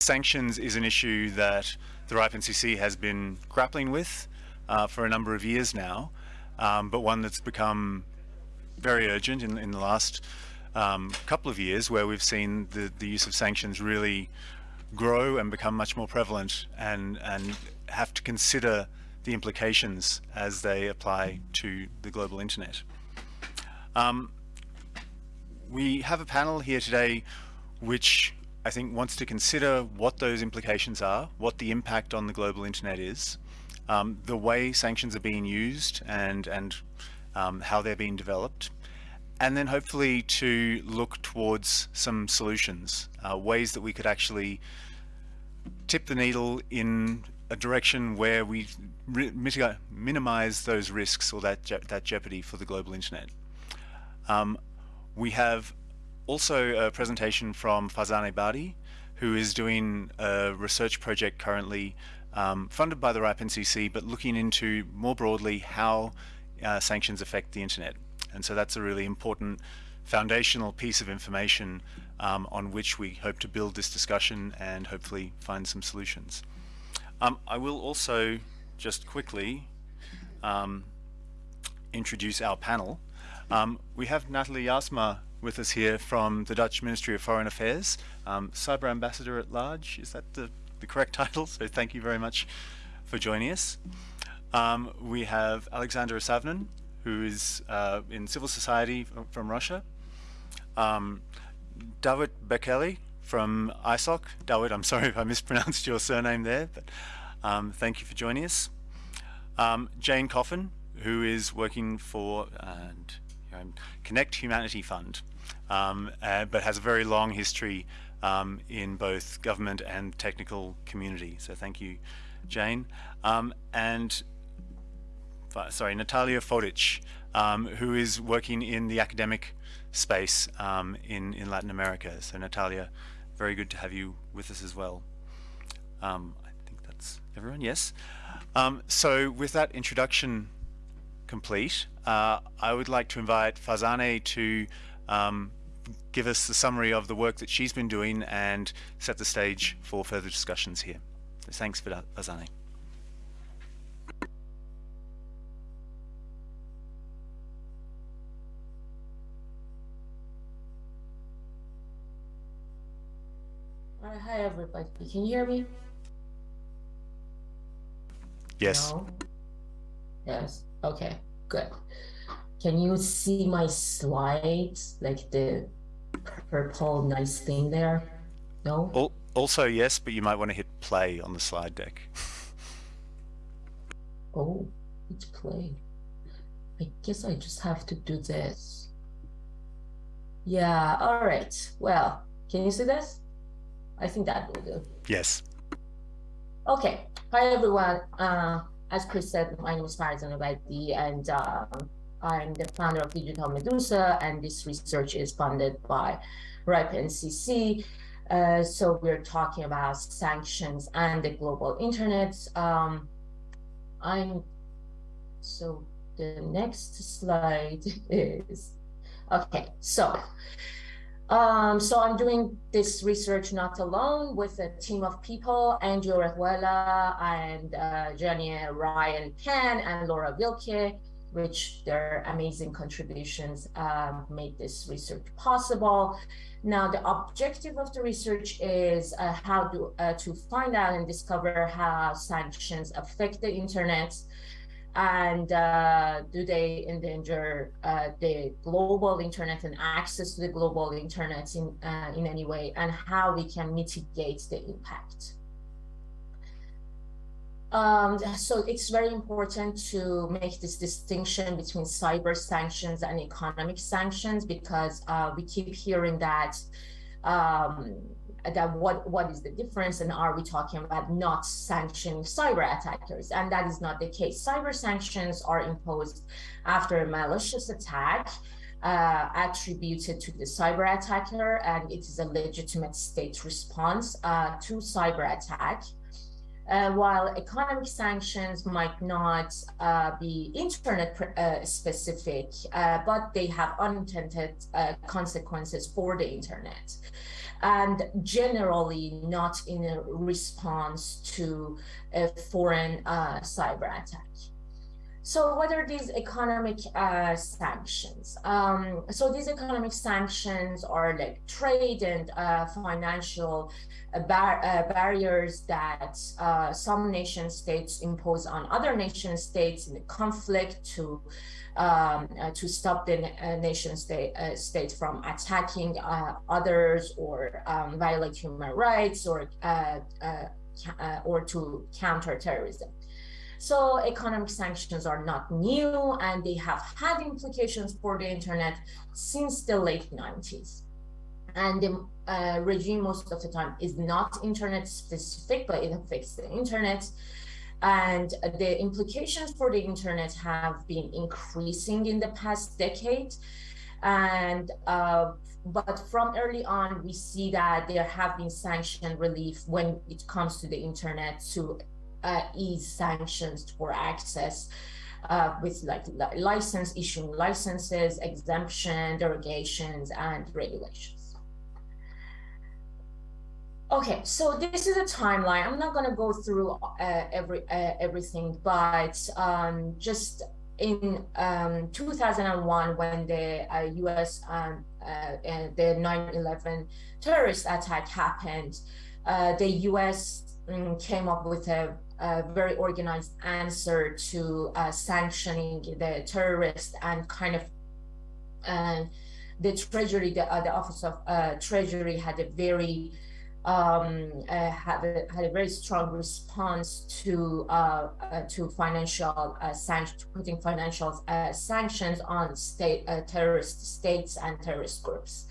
sanctions is an issue that the RIPE NCC has been grappling with uh, for a number of years now, um, but one that's become very urgent in, in the last um, couple of years where we've seen the, the use of sanctions really grow and become much more prevalent and, and have to consider the implications as they apply to the global internet. Um, we have a panel here today which I think wants to consider what those implications are, what the impact on the global internet is, um, the way sanctions are being used and, and um, how they're being developed, and then hopefully to look towards some solutions, uh, ways that we could actually tip the needle in a direction where we minimize those risks or that, je that jeopardy for the global internet. Um, we have also a presentation from Farzaneh Badiei, who is doing a research project currently um, funded by the RIPE NCC, but looking into more broadly how uh, sanctions affect the internet. And so that's a really important foundational piece of information um, on which we hope to build this discussion and hopefully find some solutions. Um, I will also just quickly um, introduce our panel. Um, we have Natalie Jaarsma with us here from the Dutch Ministry of Foreign Affairs, um, Cyber Ambassador at Large. Is that the, the correct title? So thank you very much for joining us. Um, we have Alexander Isavnin, who is uh, in civil society from Russia. Um, David Bekele from ISOC. David, I'm sorry if I mispronounced your surname there, but um, thank you for joining us. Um, Jane Coffin, who is working for and um, Connect Humanity Fund, um, uh, but has a very long history um, in both government and technical community. So thank you, Jane. Um, and sorry, Natalia Fodic, um, who is working in the academic space um, in, in Latin America. So Natalia, very good to have you with us as well. I think that's everyone, yes. so with that introduction complete, uh, I would like to invite Farzaneh to um, give us the summary of the work that she's been doing and set the stage for further discussions here. So thanks for that, Farzaneh. hi everybody. Can you hear me? Yes. No? Yes. Okay, good. Can you see my slides, like the purple nice thing there? No? Also, yes, but you might want to hit play on the slide deck. oh, it's play. I guess I just have to do this. Yeah, all right. Well, can you see this? I think that will do. Yes. Okay. Hi, everyone. Uh, as Chris said, my name is Badiei, and um, I'm the founder of Digital Medusa, and this research is funded by RIPE NCC. Uh, so we're talking about sanctions and the global internet. Um, I'm so the next slide is okay. So um, so I'm doing this research not alone with a team of people, Andrew Rejuela and uh, Jenny Ryan Penn and Laura Wilke, which their amazing contributions um, made this research possible. Now, the objective of the research is uh, how to, uh, to find out and discover how sanctions affect the internet and uh, do they endanger uh, the global internet and access to the global internet in, uh, in any way, and how we can mitigate the impact. Um, so it's very important to make this distinction between cyber sanctions and economic sanctions because uh, we keep hearing that um, that what what is the difference and are we talking about not sanctioning cyber attackers? And that is not the case. Cyber sanctions are imposed after a malicious attack uh, attributed to the cyber attacker and it is a legitimate state response uh, to cyber attack. Uh, while economic sanctions might not uh, be internet uh, specific, uh, but they have unintended uh, consequences for the internet. And generally not in a response to a foreign uh, cyber attack. So what are these economic uh, sanctions? Um, so these economic sanctions are like trade and uh, financial uh, uh, barriers that uh, some nation states impose on other nation states in the conflict to um, uh, to stop the nation state state from attacking others or um, violate human rights or or to counter terrorism. So economic sanctions are not new and they have had implications for the internet since the late 90s. And the uh, regime most of the time is not internet specific, but it affects the internet. And the implications for the internet have been increasing in the past decade. And uh, but from early on, we see that there have been sanction relief when it comes to the internet to uh, ease sanctions for access uh, with like license issuing licenses, exemption, derogations, and regulations. Okay, so this is a timeline. I'm not going to go through uh, every uh, everything, but um, just in um, 2001, when the U.S. Uh, um, uh, and the 9/11 terrorist attack happened, the U.S. Mm, came up with a a very organized answer to uh, sanctioning the terrorists and kind of uh, the treasury the, uh, the office of uh, treasury had a very um, uh, had, a, had a very strong response to uh, to financial sanctions putting financial sanctions on state terrorist states and terrorist groups.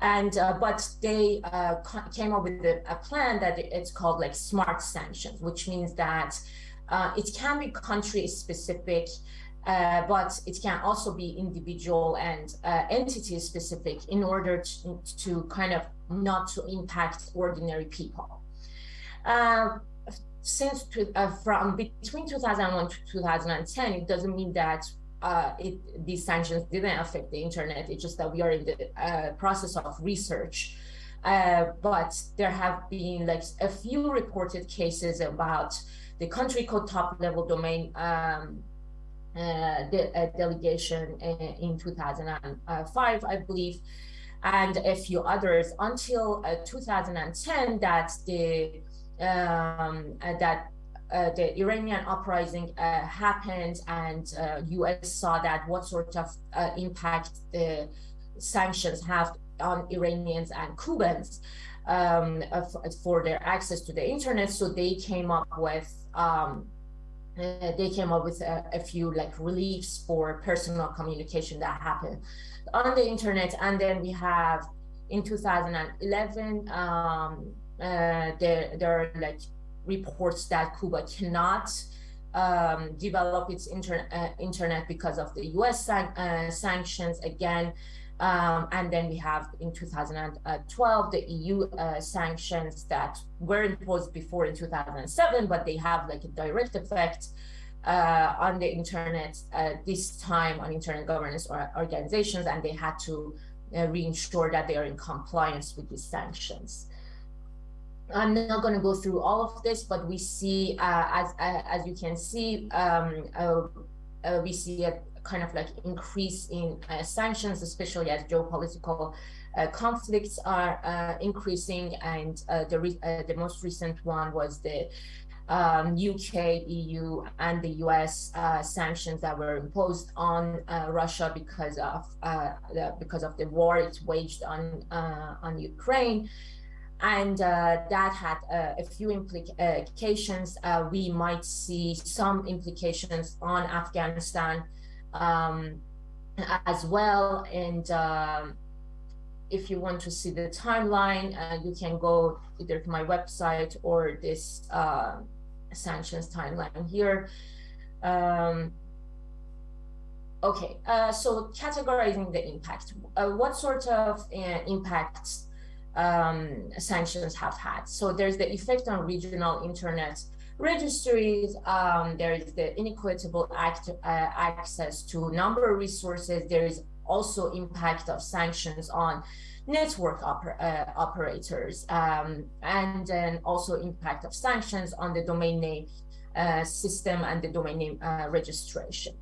And uh, but they uh, came up with a, a, plan that it's called like smart sanctions, which means that uh, it can be country specific, uh, but it can also be individual and uh, entity specific in order to, to kind of not to impact ordinary people. Uh, since from between 2001 to 2010, it doesn't mean that uh, it, these sanctions didn't affect the internet. It's just that we are in the uh, process of research. Uh, but there have been like a few reported cases about the country code top level domain um, de uh, delegation in, in 2005, I believe, and a few others until uh, 2010 that the um, that uh, the Iranian uprising uh, happened and uh, US saw that what sort of uh, impact the sanctions have on Iranians and Cubans um, for their access to the internet. So they came up with um, uh, they came up with a, a, few like reliefs for personal communication that happened on the internet. And then we have in 2011, um, uh, there, there are like reports that Cuba cannot um, develop its inter uh, internet because of the US san uh, sanctions again. Um, and then we have in 2012 the EU uh, sanctions that were imposed before in 2007, but they have like a direct effect uh, on the internet, uh, this time on internet governance or organizations, and they had to uh, reinsure that they are in compliance with these sanctions. I'm not going to go through all of this, but we see, uh, as uh, as you can see, um, uh, we see a kind of like increase in uh, sanctions, especially as geopolitical uh, conflicts are increasing. And the the most recent one was the um, UK, EU, and the US sanctions that were imposed on Russia because of the, because of the war it waged on on Ukraine and uh, that had uh, a few implications. Uh, we might see some implications on Afghanistan um, as well. And um, if you want to see the timeline, uh, you can go either to my website or this uh, sanctions timeline here. Um, okay, uh, so categorizing the impact. what sort of impacts um, sanctions have had. So there's the effect on regional internet registries. Um, there is the inequitable act, uh, access to number of resources. There is also impact of sanctions on network oper uh, operators, um, and then also impact of sanctions on the domain name uh, system and the domain name uh, registration.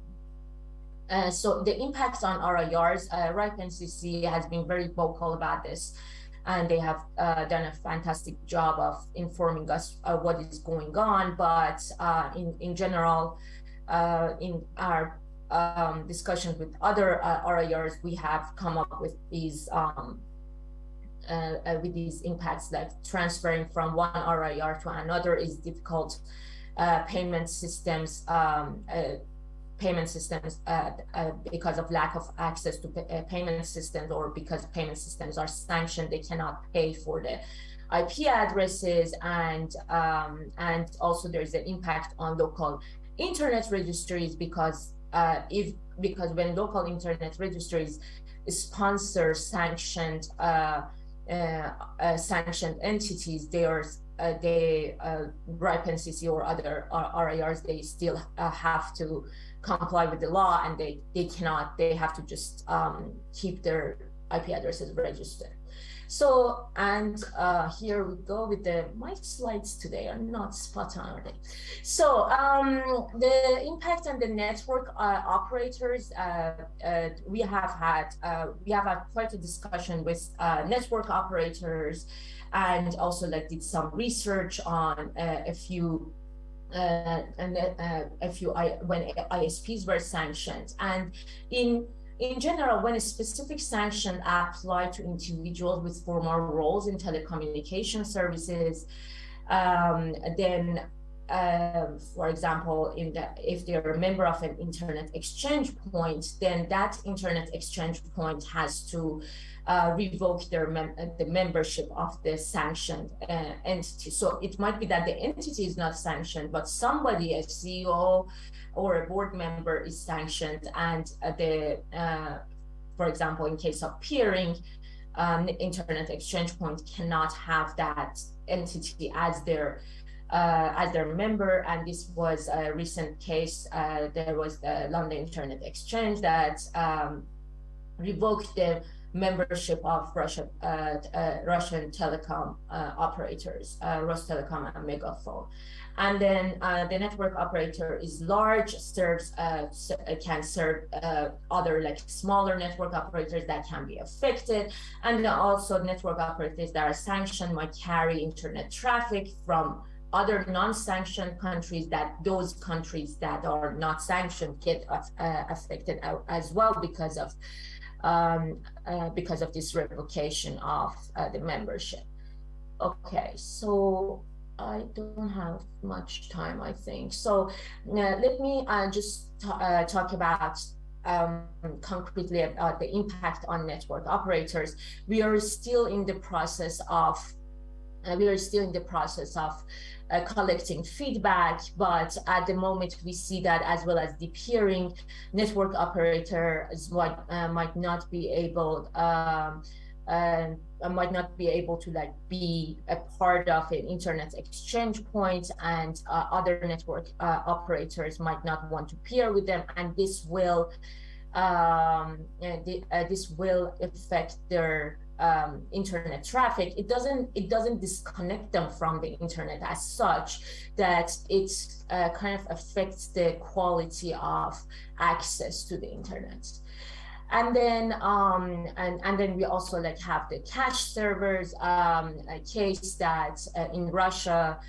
Uh, so the impacts on RIRs, uh, RIPE NCC has been very vocal about this, and they have uh, done a fantastic job of informing us uh, what is going on. But uh, in in general, uh, in our um, discussions with other RIRs, we have come up with these um, uh, uh, with these impacts like transferring from one RIR to another is difficult. Uh, payment systems, um, payment systems because of lack of access to payment systems or because payment systems are sanctioned, they cannot pay for the IP addresses and um, and also there's an impact on local internet registries because uh, if because when local internet registries sponsor sanctioned uh, uh, uh, sanctioned entities, they are uh, they uh, RIPE or other RIRs, they still uh, have to comply with the law and they, they cannot, they have to just um, keep their IP addresses registered. So, and uh, here we go with the, my slides today are not spot on, are they? So, um, the impact on the network uh, operators, uh, uh we have had, uh, we have had quite a discussion with uh, network operators and also like did some research on a few uh, and uh, a few I, when ISPs were sanctioned. And in in general, when a specific sanction applied to individuals with formal roles in telecommunication services, um, then, uh, for example, in the, if they're a member of an internet exchange point, then that internet exchange point has to uh, revoke their mem the membership of the sanctioned uh, entity. So it might be that the entity is not sanctioned, but somebody, a CEO, or a board member is sanctioned and uh, the, uh, for example, in case of peering, um, Internet Exchange Point cannot have that entity as their uh, as their member. And this was a recent case. Uh, there was the London Internet Exchange that um, revoked the membership of Russia, uh, uh, Russian telecom operators, Rostelecom and Megafon. and then uh, the network operator is large serves uh, uh, can serve uh, other like smaller network operators that can be affected and also network operators that are sanctioned might carry internet traffic from other non-sanctioned countries that those countries that are not sanctioned get uh, affected as well because of um, uh, because of this revocation of the membership okay so I don't have much time, I think. So uh, let me uh, just uh, talk about um, concretely about the impact on network operators. We are still in the process of uh, we are still in the process of uh, collecting feedback, but at the moment we see that as well as the peering, network operators might, uh, might not be able um, I might not be able to like be a part of an internet exchange point and uh, other network uh, operators might not want to peer with them. And this will um, the, uh, this will affect their um, internet traffic it doesn't it doesn't disconnect them from the internet as such that it uh, kind of affects the quality of access to the internet. And then um and and then we also like have the cache servers um a case that uh, in russia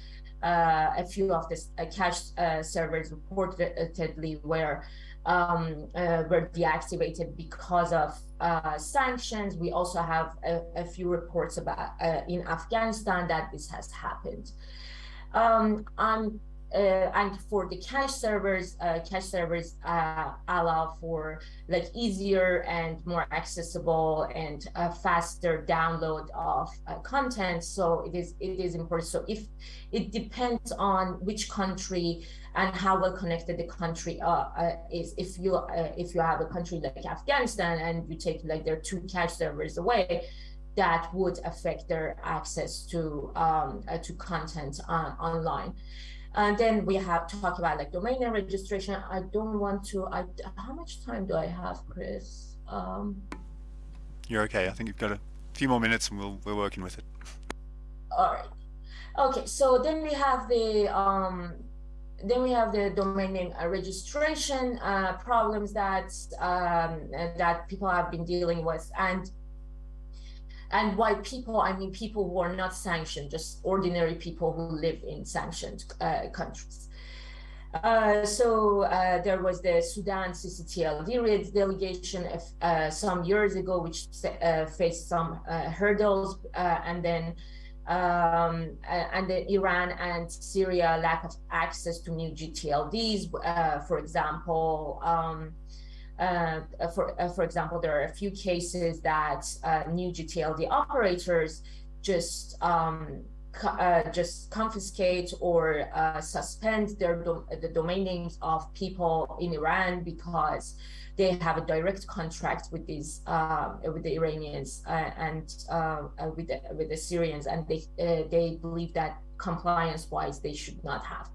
uh, a few of the uh, cache uh, servers reportedly were um, uh, were deactivated because of uh, sanctions. We also have a, a few reports about in Afghanistan that this has happened. Um, I'm uh, and for the cache servers, uh, cache servers uh, allow for like easier and more accessible and uh, faster download of uh, content. So it is it is important. So if it depends on which country and how well connected the country uh, is, if you if you have a country like Afghanistan and you take like their two cache servers away, that would affect their access to um, to content online. And then we have to talk about like domain name registration. I don't want to, I, how much time do I have, Chris? Um, You're okay. I think you've got a few more minutes and we'll, we're working with it. All right. Okay, so then we have the um, then we have the domain name uh, registration uh, problems that um, that people have been dealing with, and and why people, I mean people who are not sanctioned, just ordinary people who live in sanctioned uh, countries. Uh, so uh, there was the Sudan CCTLD delegation uh, some years ago, which faced some hurdles, and then um, and the Iran and Syria lack of access to new GTLDs, for example. Um, uh, for, uh, for example, there are a few cases that uh, new GTLD operators just um, uh, just confiscate or uh, suspend their the domain names of people in Iran because they have a direct contract with these uh, with the Iranians and with the, with the Syrians, and they they believe that compliance wise they should not have.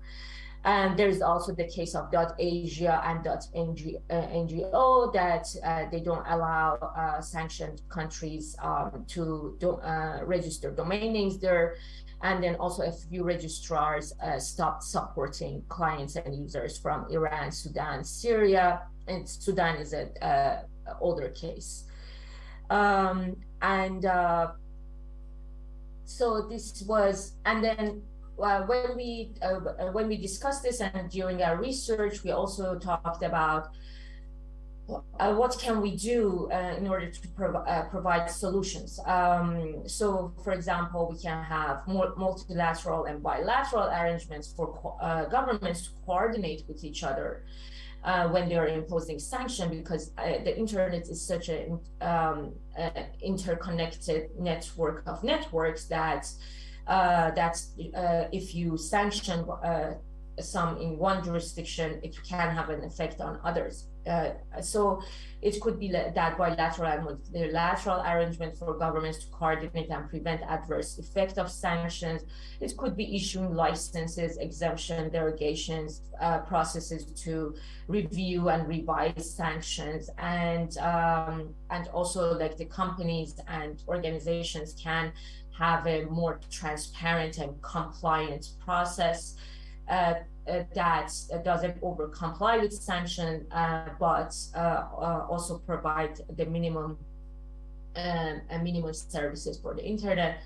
And there's also the case of .asia and .ngo uh, that uh, they don't allow uh, sanctioned countries um, to do, uh, register domain names there. And then also a few registrars uh, stopped supporting clients and users from Iran, Sudan, Syria, and Sudan is an older case. Um, and so this was, and then uh, when we uh, when we discussed this and during our research, we also talked about uh, what can we do uh, in order to prov uh, provide solutions. Um, so, for example, we can have multilateral and bilateral arrangements for uh, governments to coordinate with each other. when they are imposing sanction, because the internet is such an um, interconnected network of networks that uh, that uh, if you sanction uh, some in one jurisdiction, it can have an effect on others. Uh, so it could be that bilateral and multilateral arrangement for governments to coordinate and prevent adverse effect of sanctions. It could be issuing licenses, exemption, derogations, uh, processes to review and revise sanctions, and um, and also like the companies and organizations can have a more transparent and compliant process uh, uh, that doesn't over comply with sanction, uh, but uh, uh, also provide the minimum um, minimum services for the internet.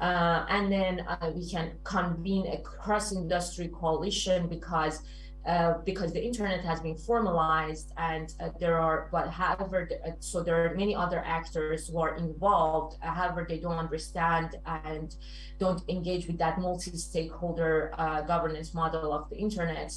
and then we can convene a cross-industry coalition because uh, because the internet has been formalized and uh, there are but however uh, so there are many other actors who are involved. Uh, however they don't understand and don't engage with that multi-stakeholder governance model of the internet.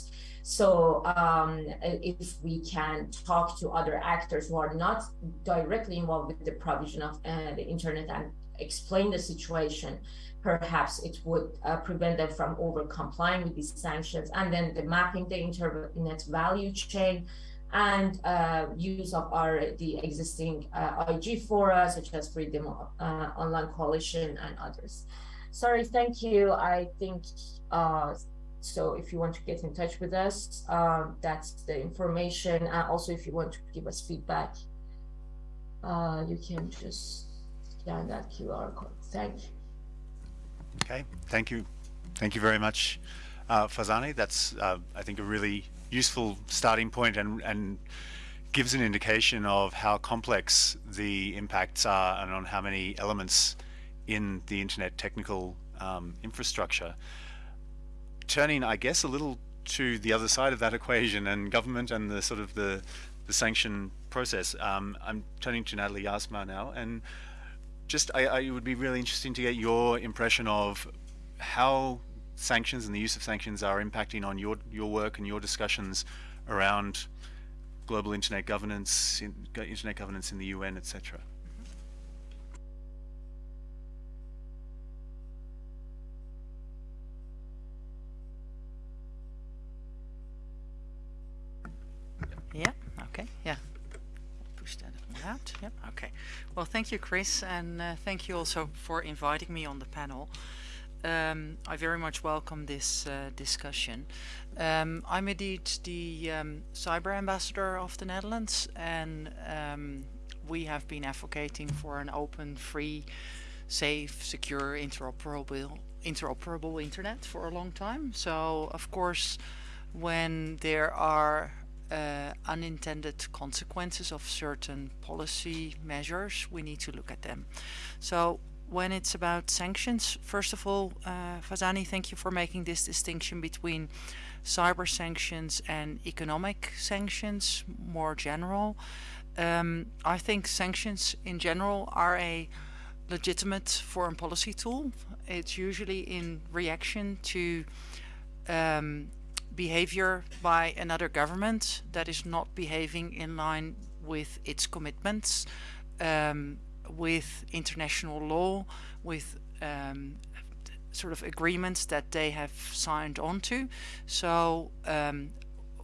So um, if we can talk to other actors who are not directly involved with the provision of the internet and explain the situation perhaps it would uh, prevent them from over complying with these sanctions and then the mapping the internet value chain and uh, use of our the existing uh, IG fora such as Freedom uh, Online Coalition and others. Sorry, thank you. I think uh, so. If you want to get in touch with us, um, that's the information. also, if you want to give us feedback, uh, you can just scan that QR code. Thank you. Okay, thank you. Thank you very much, uh, Farzaneh. That's, uh, I think, a really useful starting point and, and gives an indication of how complex the impacts are and on how many elements in the internet technical um, infrastructure. Turning, I guess, a little to the other side of that equation and government and the sort of the, the sanction process. Um, I'm turning to Natalie Jaarsma now and just I, I, it would be really interesting to get your impression of how sanctions and the use of sanctions are impacting on your your work and your discussions around global internet governance, in, internet governance in the UN, etc. Yeah. Okay. Yeah Push that? Yep, okay. Well, thank you, Chris, and uh, thank you also for inviting me on the panel. Um, I very much welcome this uh, discussion. Um, I'm indeed the um, cyber ambassador of the Netherlands, and um, we have been advocating for an open, free, safe, secure, interoperable, interoperable internet for a long time. So of course, when there are uh, unintended consequences of certain policy measures, we need to look at them. So when it's about sanctions, first of all, uh, Farzaneh, thank you for making this distinction between cyber sanctions and economic sanctions, more general. Um, I think sanctions in general are a legitimate foreign policy tool. It's usually in reaction to um, behavior by another government that is not behaving in line with its commitments, um, with international law, with um, sort of agreements that they have signed on to. So um,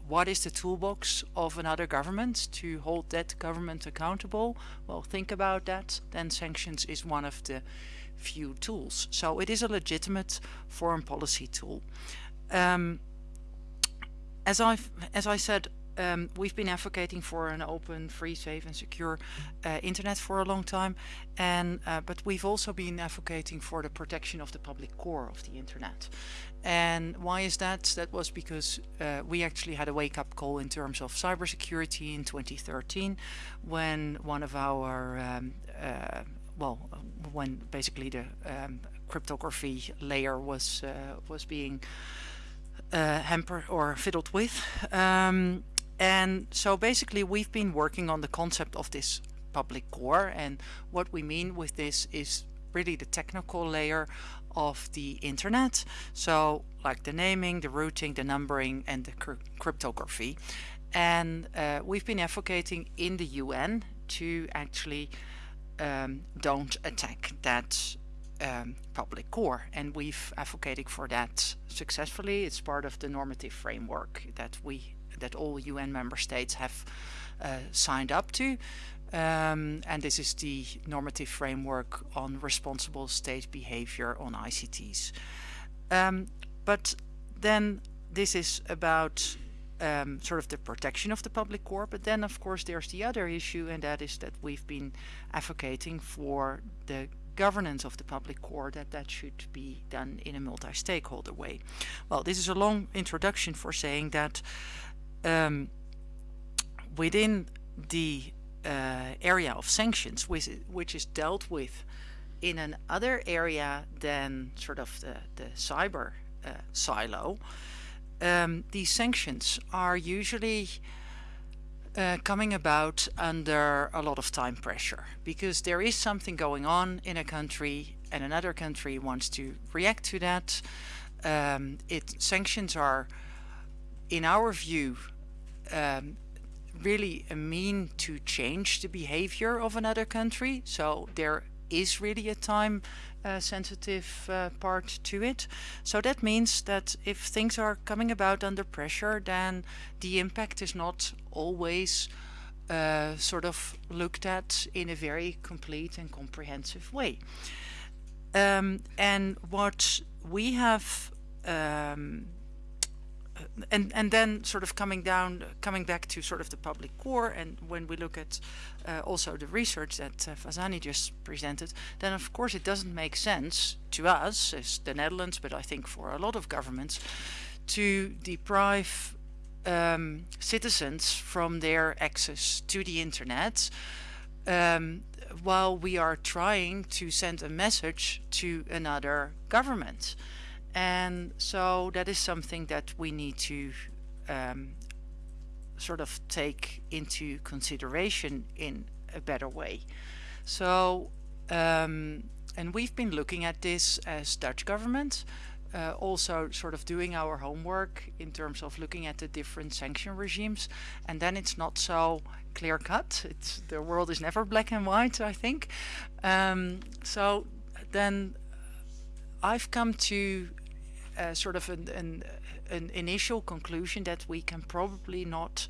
what is the toolbox of another government to hold that government accountable? Well, think about that. Then sanctions is one of the few tools. So it is a legitimate foreign policy tool. Um, as I as I said, um, we've been advocating for an open, free, safe, and secure uh, internet for a long time, and uh, but we've also been advocating for the protection of the public core of the internet. And why is that? That was because uh, we actually had a wake-up call in terms of cybersecurity in 2013, when one of our um, uh, well, when basically the um, cryptography layer was uh, was being uh, hampered or fiddled with. Um, and so basically we've been working on the concept of this public core and what we mean with this is really the technical layer of the internet. So like the naming, the routing, the numbering and the cryptography. And uh, we've been advocating in the UN to actually um, don't attack that um, public core and we've advocated for that successfully. It's part of the normative framework that we that all UN member states have uh, signed up to um, and this is the normative framework on responsible state behavior on ICTs. Um, but then this is about um, sort of the protection of the public core, but then of course there's the other issue and that is that we've been advocating for the governance of the public core that that should be done in a multi-stakeholder way. Well, this is a long introduction for saying that um, within the uh, area of sanctions, which, which is dealt with in another area than sort of the, the cyber uh, silo, um, these sanctions are usually uh, coming about under a lot of time pressure because there is something going on in a country and another country wants to react to that. Um, it sanctions are, in our view, um, really a mean to change the behavior of another country. So there is really a time uh, sensitive uh, part to it. So that means that if things are coming about under pressure, then the impact is not always uh, sort of looked at in a very complete and comprehensive way. Um, and what we have um, and and then sort of coming down coming back to sort of the public core and when we look at uh, also the research that uh, Farzaneh just presented then of course it doesn't make sense to us as the Netherlands but I think for a lot of governments to deprive um, citizens from their access to the internet um, while we are trying to send a message to another government and so that is something that we need to um, sort of take into consideration in a better way. So um, and we've been looking at this as Dutch government uh, also sort of doing our homework in terms of looking at the different sanction regimes. And then it's not so clear cut. It's the world is never black and white I think. Um, so then I've come to uh, sort of an, an, an, initial conclusion that we can probably not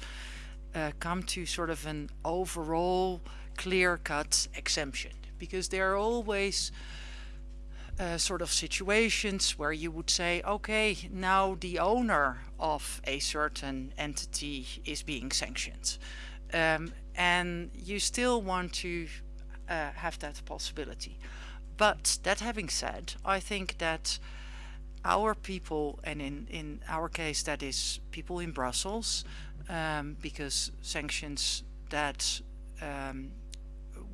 uh, come to sort of an overall clear-cut exemption because there are always uh, sort of situations where you would say okay now the owner of a certain entity is being sanctioned um, and you still want to uh, have that possibility. But that having said, I think that our people, and in, in our case, that is people in Brussels, um, because sanctions that um,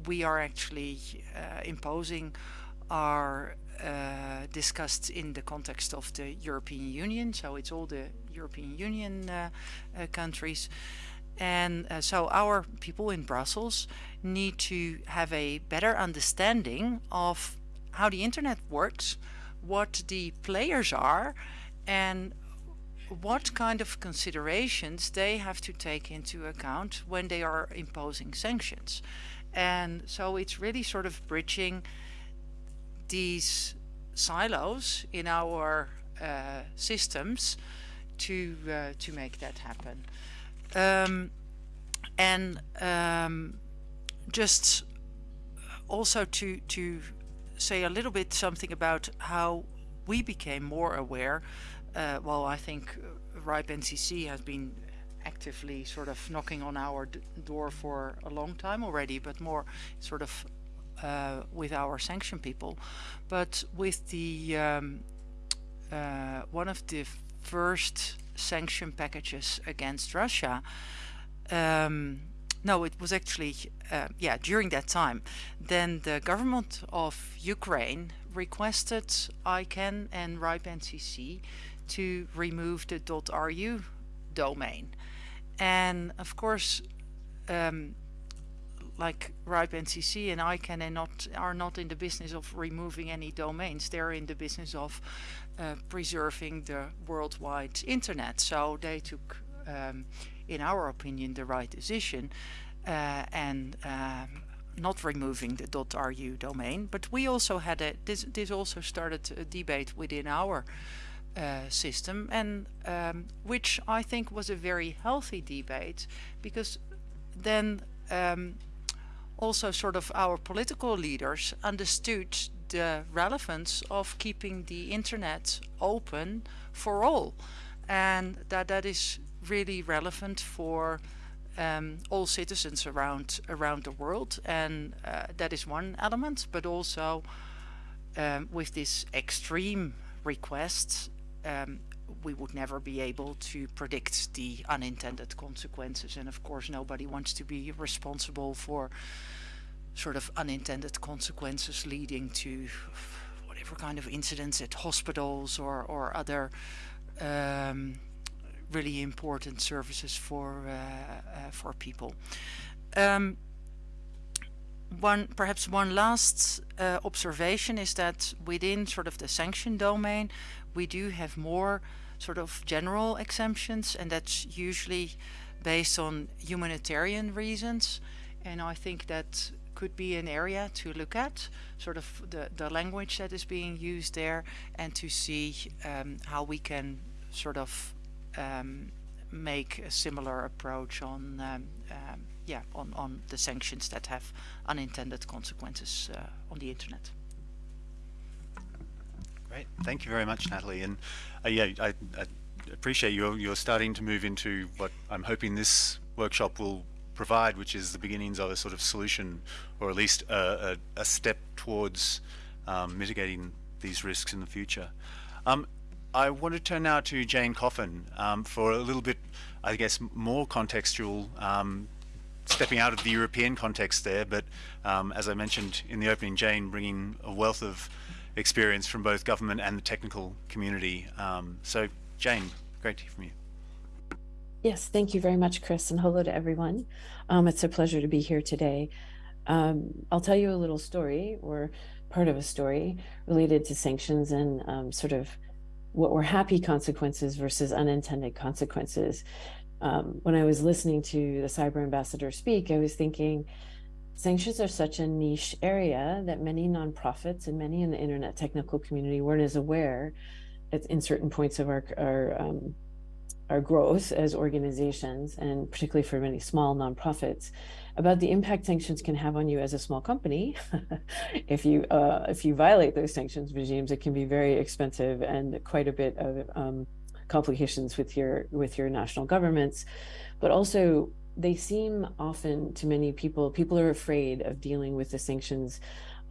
we are actually uh, imposing are uh, discussed in the context of the European Union. So it's all the European Union uh, uh countries. And uh, so our people in Brussels need to have a better understanding of how the internet works, what the players are, and what kind of considerations they have to take into account when they are imposing sanctions. And so it's really sort of bridging these silos in our uh, systems to uh, to make that happen. Um, and um, just also to to say a little bit something about how we became more aware. Uh, well, I think RIPE NCC has been actively sort of knocking on our door for a long time already, but more sort of uh, with our sanction people. But with the um, uh, one of the first sanction packages against Russia, um, no, it was actually, uh, yeah, during that time, then the government of Ukraine requested ICANN and RIPE NCC to remove the .ru domain. And of course, um, like RIPE NCC and ICANN are not, are not in the business of removing any domains. They're in the business of uh, preserving the worldwide internet. So they took um, in our opinion, the right decision uh, and um, not removing the .ru domain. But we also had a, this, this also started a debate within our uh, system and um, which I think was a very healthy debate because then um, also sort of our political leaders understood the relevance of keeping the internet open for all and that that is really relevant for um, all citizens around around the world. And uh, that is one element but also um, with this extreme request um, we would never be able to predict the unintended consequences. And of course nobody wants to be responsible for sort of unintended consequences leading to whatever kind of incidents at hospitals or, or other um, really important services for uh, uh, for people. Um, one perhaps one last uh, observation is that within sort of the sanction domain we do have more sort of general exemptions and that's usually based on humanitarian reasons and I think that could be an area to look at sort of the, the language that is being used there and to see um, how we can sort of um, make a similar approach on um, um, yeah on, on the sanctions that have unintended consequences uh, on the internet. Great, thank you very much, Natalie. And uh, yeah, I, I, appreciate you're you're starting to move into what I'm hoping this workshop will provide, which is the beginnings of a sort of solution, or at least a, a, a step towards um, mitigating these risks in the future. Um, I want to turn now to Jane Coffin um, for a little bit, I guess, more contextual, um, stepping out of the European context there, but um, as I mentioned in the opening, Jane bringing a wealth of experience from both government and the technical community. Um, so Jane, great to hear from you. Yes, thank you very much, Chris, and hello to everyone. Um, it's a pleasure to be here today. Um, I'll tell you a little story or part of a story related to sanctions and sort of what were happy consequences versus unintended consequences. Um, when I was listening to the cyber ambassador speak, I was thinking sanctions are such a niche area that many nonprofits and many in the internet technical community weren't as aware at, in certain points of our, our um, our growth as organizations and particularly for many small nonprofits about the impact sanctions can have on you as a small company. if you uh, if you violate those sanctions regimes, it can be very expensive and quite a bit of um, complications with your with your national governments. But also they seem often to many people, people are afraid of dealing with the sanctions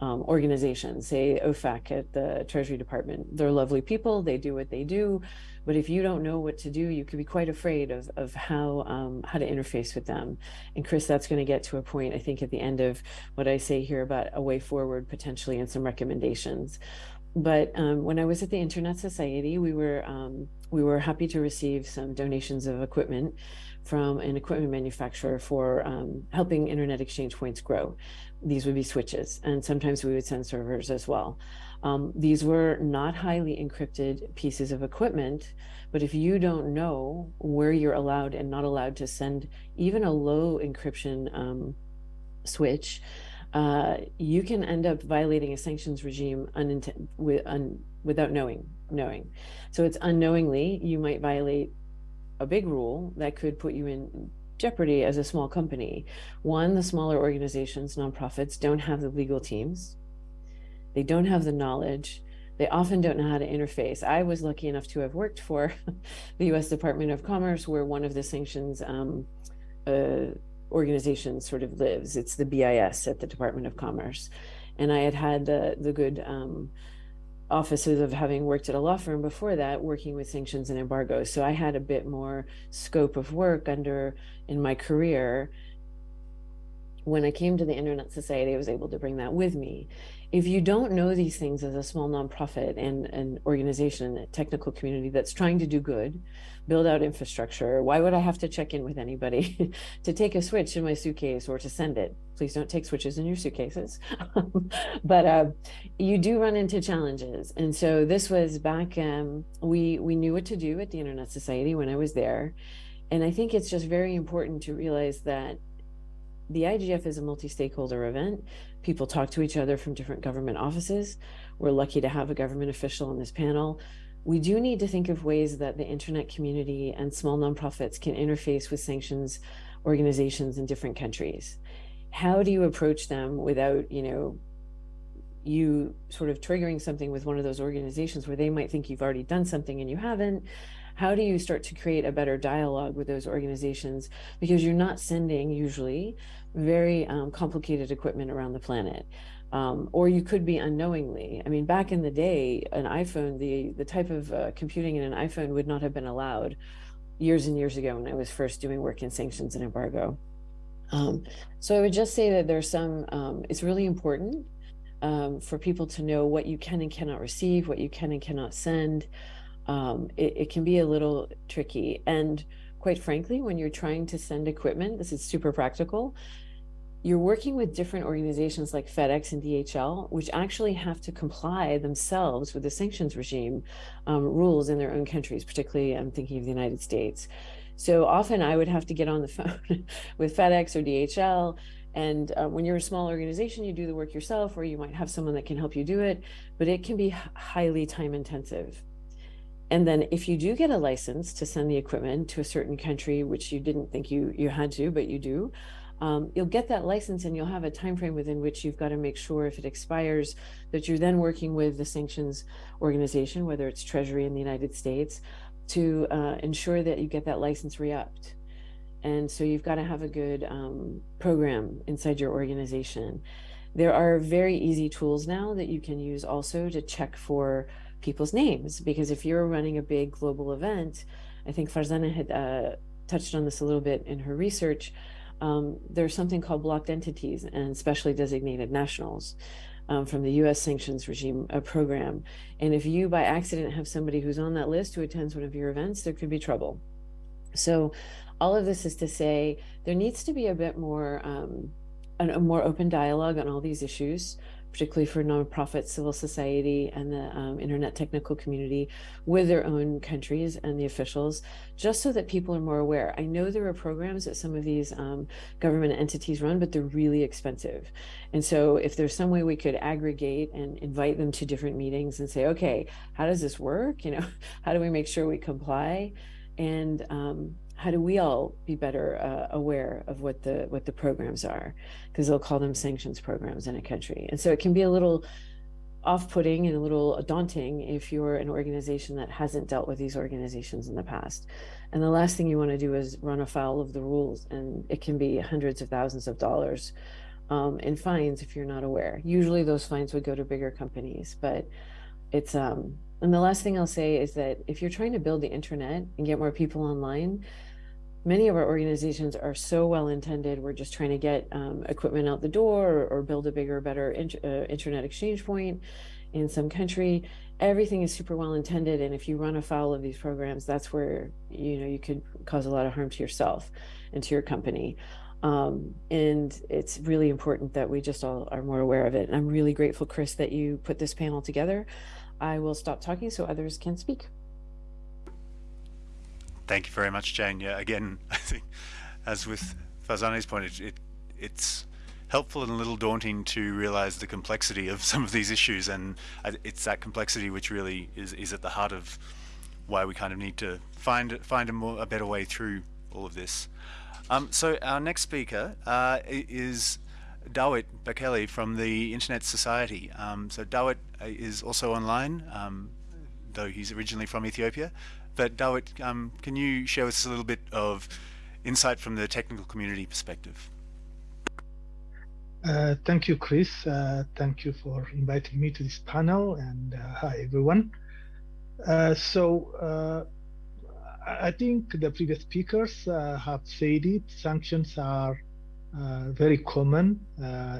um, organizations, say OFAC at the Treasury Department. They're lovely people, they do what they do, but if you don't know what to do, you could be quite afraid of, of how, um, how to interface with them. And Chris, that's going to get to a point, I think, at the end of what I say here about a way forward potentially and some recommendations. But um, when I was at the Internet Society, we were um, we were happy to receive some donations of equipment from an equipment manufacturer for um, helping internet exchange points grow. These would be switches, and sometimes we would send servers as well. Um, these were not highly encrypted pieces of equipment, but if you don't know where you're allowed and not allowed to send even a low encryption um, switch, uh, you can end up violating a sanctions regime with, without knowing knowing. So it's unknowingly you might violate a big rule that could put you in jeopardy as a small company. One, the smaller organizations, nonprofits, don't have the legal teams. They don't have the knowledge. They often don't know how to interface. I was lucky enough to have worked for the U.S. Department of Commerce, where one of the sanctions um, uh, organizations sort of lives. It's the BIS at the Department of Commerce, and I had had the the good um, offices of having worked at a law firm before that, working with sanctions and embargoes. So I had a bit more scope of work under in my career. When I came to the Internet Society, I was able to bring that with me if you don't know these things as a small nonprofit and an organization, a technical community that's trying to do good, build out infrastructure, why would I have to check in with anybody to take a switch in my suitcase or to send it? Please don't take switches in your suitcases. but uh, you do run into challenges. And so this was back, um, we, we knew what to do at the Internet Society when I was there. And I think it's just very important to realize that the IGF is a multi-stakeholder event. People talk to each other from different government offices. We're lucky to have a government official on this panel. We do need to think of ways that the internet community and small nonprofits can interface with sanctions organizations in different countries. How do you approach them without, you know, you sort of triggering something with one of those organizations where they might think you've already done something and you haven't how do you start to create a better dialogue with those organizations because you're not sending usually very um, complicated equipment around the planet um, or you could be unknowingly. I mean back in the day an iphone the the type of uh, computing in an iphone would not have been allowed years and years ago when i was first doing work in sanctions and embargo. Um, so i would just say that there's some um, it's really important um, for people to know what you can and cannot receive what you can and cannot send. Um, it, it can be a little tricky. And quite frankly, when you're trying to send equipment, this is super practical, you're working with different organizations like FedEx and DHL, which actually have to comply themselves with the sanctions regime um, rules in their own countries, particularly I'm thinking of the United States. So often I would have to get on the phone with FedEx or DHL. And uh, when you're a small organization, you do the work yourself, or you might have someone that can help you do it, but it can be highly time intensive. And then if you do get a license to send the equipment to a certain country, which you didn't think you, you had to, but you do, um, you'll get that license and you'll have a time frame within which you've got to make sure if it expires that you're then working with the sanctions organization, whether it's Treasury in the United States, to uh, ensure that you get that license re-upped. And so you've got to have a good um, program inside your organization. There are very easy tools now that you can use also to check for people's names because if you're running a big global event, I think Farzaneh had uh, touched on this a little bit in her research. Um, there's something called blocked entities and specially designated nationals um, from the U.S. sanctions regime uh, program. And if you by accident have somebody who's on that list who attends one of your events, there could be trouble. So all of this is to say there needs to be a bit more um, a more open dialogue on all these issues particularly for nonprofit civil society and the um, internet technical community with their own countries and the officials, just so that people are more aware. I know there are programs that some of these um, government entities run, but they're really expensive. And so if there's some way we could aggregate and invite them to different meetings and say, okay, how does this work? You know, how do we make sure we comply? And um, how do we all be better uh, aware of what the what the programs are because they'll call them sanctions programs in a country and so it can be a little off-putting and a little daunting if you're an organization that hasn't dealt with these organizations in the past. And the last thing you want to do is run afoul of the rules, and it can be hundreds of thousands of dollars um, in fines if you're not aware. Usually those fines would go to bigger companies, but it's um. And the last thing I'll say is that if you're trying to build the internet and get more people online, many of our organizations are so well intended. We're just trying to get um, equipment out the door or, or build a bigger, better uh, internet exchange point in some country. Everything is super well intended, and if you run afoul of these programs, that's where you know you could cause a lot of harm to yourself and to your company. Um, and it's really important that we just all are more aware of it. And I'm really grateful, Chris, that you put this panel together. I will stop talking so others can speak. Thank you very much, Jane. Yeah, again, I think, as with Farzaneh's point, it, it, it's helpful and a little daunting to realize the complexity of some of these issues, and it's that complexity which really is, is at the heart of why we kind of need to find find a more a better way through all of this. Um, so our next speaker uh, is Dawit Bekele from the Internet Society. Um, so Dawit uh, is also online, um, though he's originally from Ethiopia. But Dawit, um, can you share with us a little bit of insight from the technical community perspective? Uh, thank you, Chris. Uh, thank you for inviting me to this panel and uh, hi, everyone. Uh, so uh, I think the previous speakers uh, have said it. Sanctions are very common.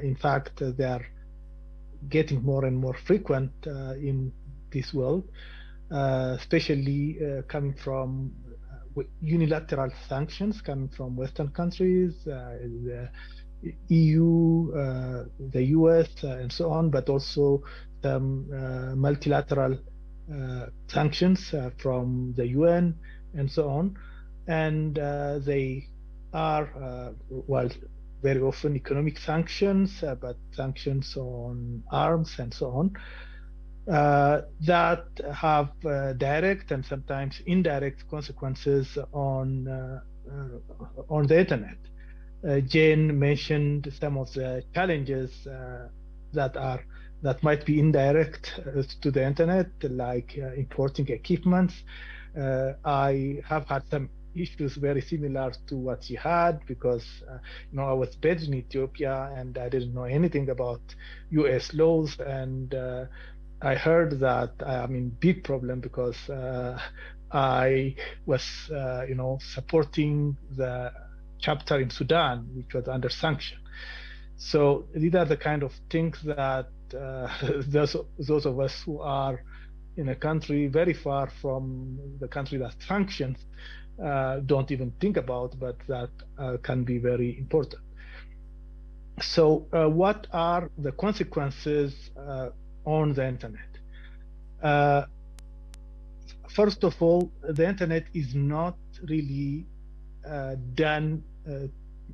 in fact, they are getting more and more frequent in this world. Uh, especially uh, coming from uh, unilateral sanctions coming from Western countries, the EU, the US, and so on, but also some multilateral sanctions from the UN and so on. And they are, well, very often economic sanctions, uh, but sanctions on arms and so on uh, that have uh, direct and sometimes indirect consequences on uh, uh on the internet. Uh, Jane mentioned some of the challenges uh, that are that might be indirect to the internet, like importing equipment. I have had some issues very similar to what she had because uh, you know I was based in Ethiopia and I didn't know anything about U.S. laws and uh, I heard that I'm in big problem because uh, I was, uh, you know, supporting the chapter in Sudan, which was under sanction. So these are the kind of things that uh, those those of us who are in a country very far from the country that sanctions uh, don't even think about, but that uh, can be very important. So, uh, what are the consequences on the internet. Uh, first of all, the internet is not really uh, done uh,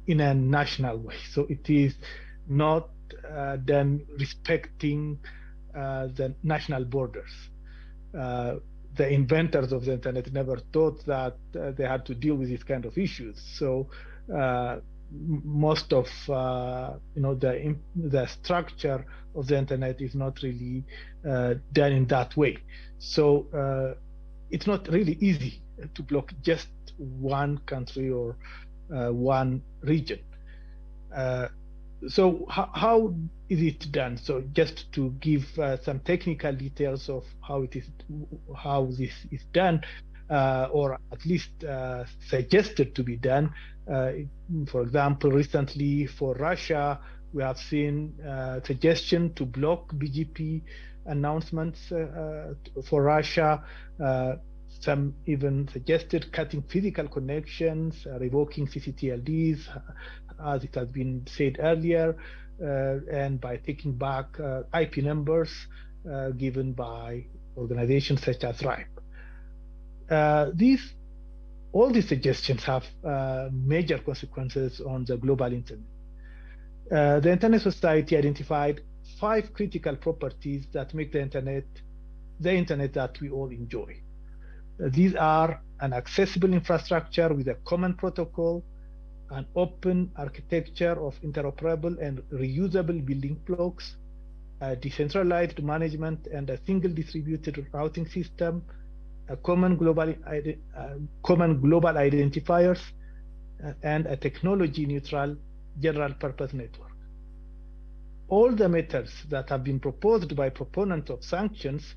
in a national way. So it is not uh, done respecting uh, the national borders. Uh, the inventors of the internet never thought that they had to deal with these kind of issues. So most of you know the the structure of the internet is not really uh, done in that way. So uh, it's not really easy to block just one country or uh, one region. Uh, so how, is it done? So just to give uh, some technical details of how it is, how this is done, or at least suggested to be done. Uh, for example, recently for Russia, we have seen uh, suggestion to block BGP announcements uh, for Russia. some even suggested cutting physical connections, revoking CCTLDs, as it has been said earlier, and by taking back IP numbers given by organizations such as RIPE. Uh, these all these suggestions have uh, major consequences on the global internet. Uh, the Internet Society identified five critical properties that make the internet the internet that we all enjoy. Uh, these are an accessible infrastructure with a common protocol, an open architecture of interoperable and reusable building blocks, a decentralized management and a single distributed routing system, a common global, uh, common global identifiers, uh, and a technology neutral general purpose network. All the methods that have been proposed by proponents of sanctions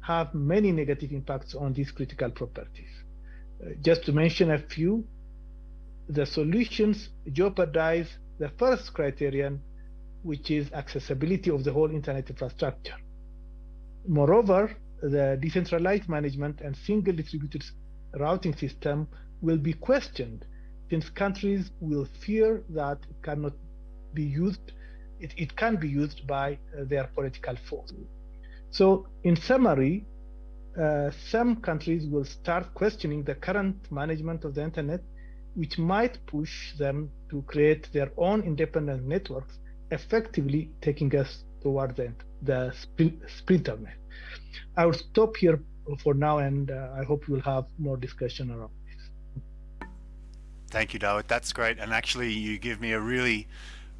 have many negative impacts on these critical properties. Uh, just to mention a few, the solutions jeopardize the first criterion, which is accessibility of the whole internet infrastructure. Moreover, the decentralized management and single distributed routing system will be questioned since countries will fear that it cannot be used, it, it can be used by uh, their political force. So in summary, uh, some countries will start questioning the current management of the internet, which might push them to create their own independent networks, effectively taking us toward the, the splinternet. I will stop here for now, and uh, I hope we'll have more discussion around. Thank you, Dawit. That's great. And actually, you give me a really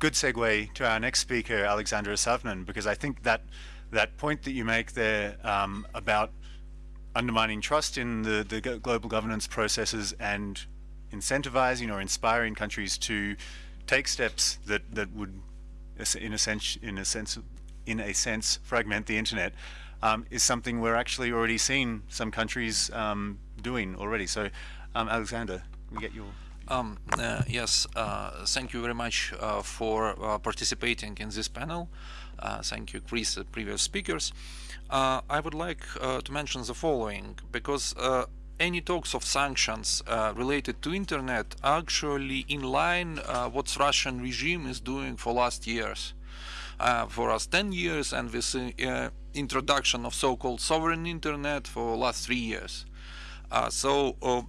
good segue to our next speaker, Alexander Isavnin, because I think that that point that you make there um, about undermining trust in the, the global governance processes and incentivizing or inspiring countries to take steps that, that would, in a sense, in a sense, in a sense, fragment the internet um, is something we're actually already seeing some countries um, doing already. So, um, Alexander, can we get your um, uh, yes, uh, thank you very much uh, for uh, participating in this panel. Uh, thank you, Chris, the previous speakers. Uh, I would like to mention the following, because any talks of sanctions related to internet are actually in line what Russian regime is doing for last years. for us 10 years and with introduction of so-called sovereign internet for last three years. Uh, so uh, uh,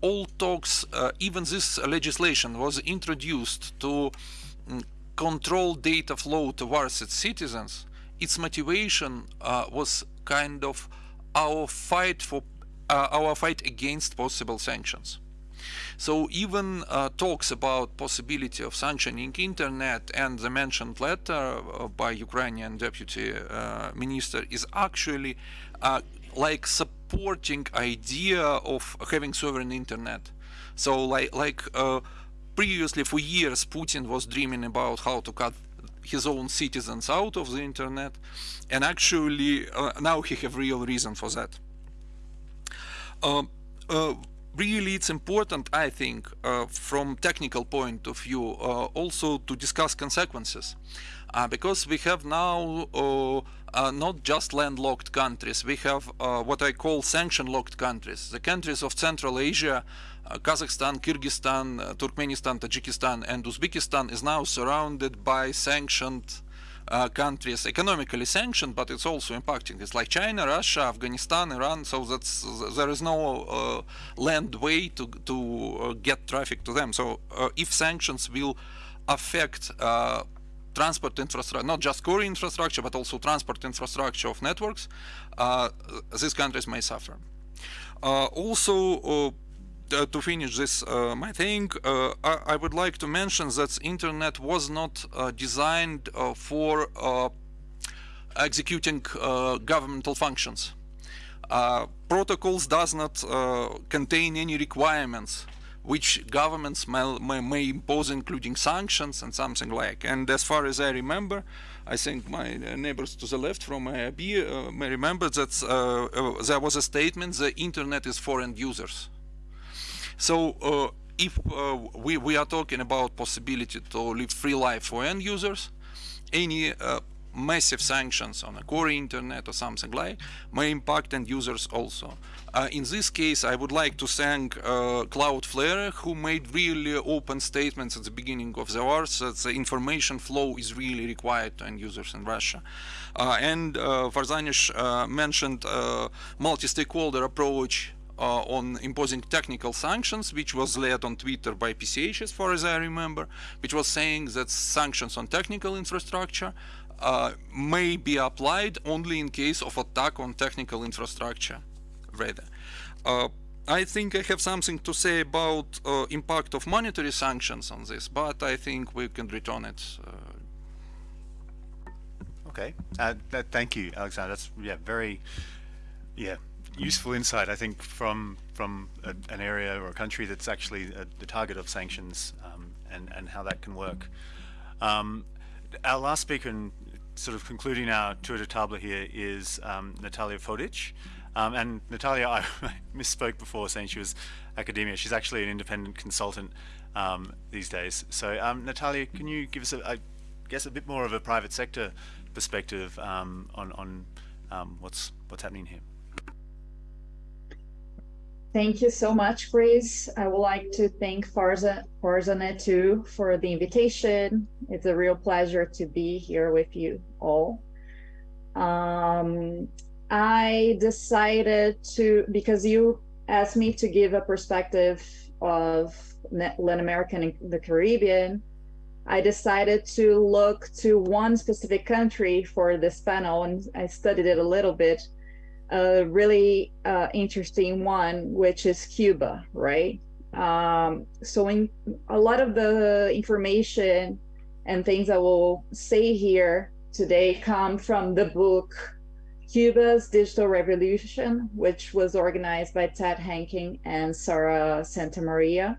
all talks, uh, even this legislation was introduced to um, control data flow towards its citizens. Its motivation uh, was kind of our fight for uh, our fight against possible sanctions. So even uh, talks about possibility of sanctioning internet and the mentioned letter uh, by Ukrainian deputy uh, minister is actually uh, like supporting idea of having sovereign internet. So like like uh, previously for years Putin was dreaming about how to cut his own citizens out of the internet and actually uh, now he have real reason for that. Um, really it's important, I think, uh, from technical point of view, uh, also to discuss consequences. Uh, because we have now uh, uh, not just landlocked countries, we have uh, what I call sanction-locked countries. The countries of Central Asia, Kazakhstan, Kyrgyzstan, Turkmenistan, Tajikistan and Uzbekistan is now surrounded by sanctioned uh, countries economically sanctioned, but it's also impacting. It's like China, Russia, Afghanistan, Iran. So that's there is no uh, land way to to uh, get traffic to them. So uh, if sanctions will affect uh, transport infrastructure, not just core infrastructure, but also transport infrastructure of networks, uh, these countries may suffer. also uh, to finish this uh, my thing, uh, I, I, would like to mention that internet was not designed for executing governmental functions. protocols does not contain any requirements which governments may, may, may, impose, including sanctions and something like. And as far as I remember, I think my neighbors to the left from IAB uh, may remember that uh, uh, there was a statement: the internet is for end users. So uh, if uh, we, we are talking about possibility to live free life for end users, any uh, massive sanctions on a core internet or something like may impact end users also. Uh, in this case, I would like to thank uh, Cloudflare, who made really open statements at the beginning of the war that the information flow is really required to end users in Russia. Uh, and uh, Varzanish mentioned multi-stakeholder approach uh, on imposing technical sanctions, which was led on Twitter by PCH, as far as I remember, which was saying that sanctions on technical infrastructure uh, may be applied only in case of attack on technical infrastructure, rather. Uh, I think I have something to say about uh, impact of monetary sanctions on this, but I think we can return it. Uh. Okay. Uh, thank you, Alexander. That's yeah, very yeah useful insight. I think from from a, an area or a country that's actually a, the target of sanctions um, and and how that can work. Um, our last speaker and sort of concluding our tour de table here is um, Natalia Fodic. Um, and Natalia, I misspoke before saying she was academia. She's actually an independent consultant um, these days. So um, Natalia, can you give us, a, I guess, a bit more of a private sector perspective um, on, on um, what's, what's happening here? Thank you so much, Chris. I would like to thank Farza, too for the invitation. It's a real pleasure to be here with you all. Um, I decided to, because you asked me to give a perspective of Latin American and the Caribbean, I decided to look to one specific country for this panel and I studied it a little bit a really uh, interesting one, which is Cuba, right? Um, so in a lot of the information and things I will say here today come from the book Cuba's Digital Revolution, which was organized by Ted Henken and Sara Santamaria.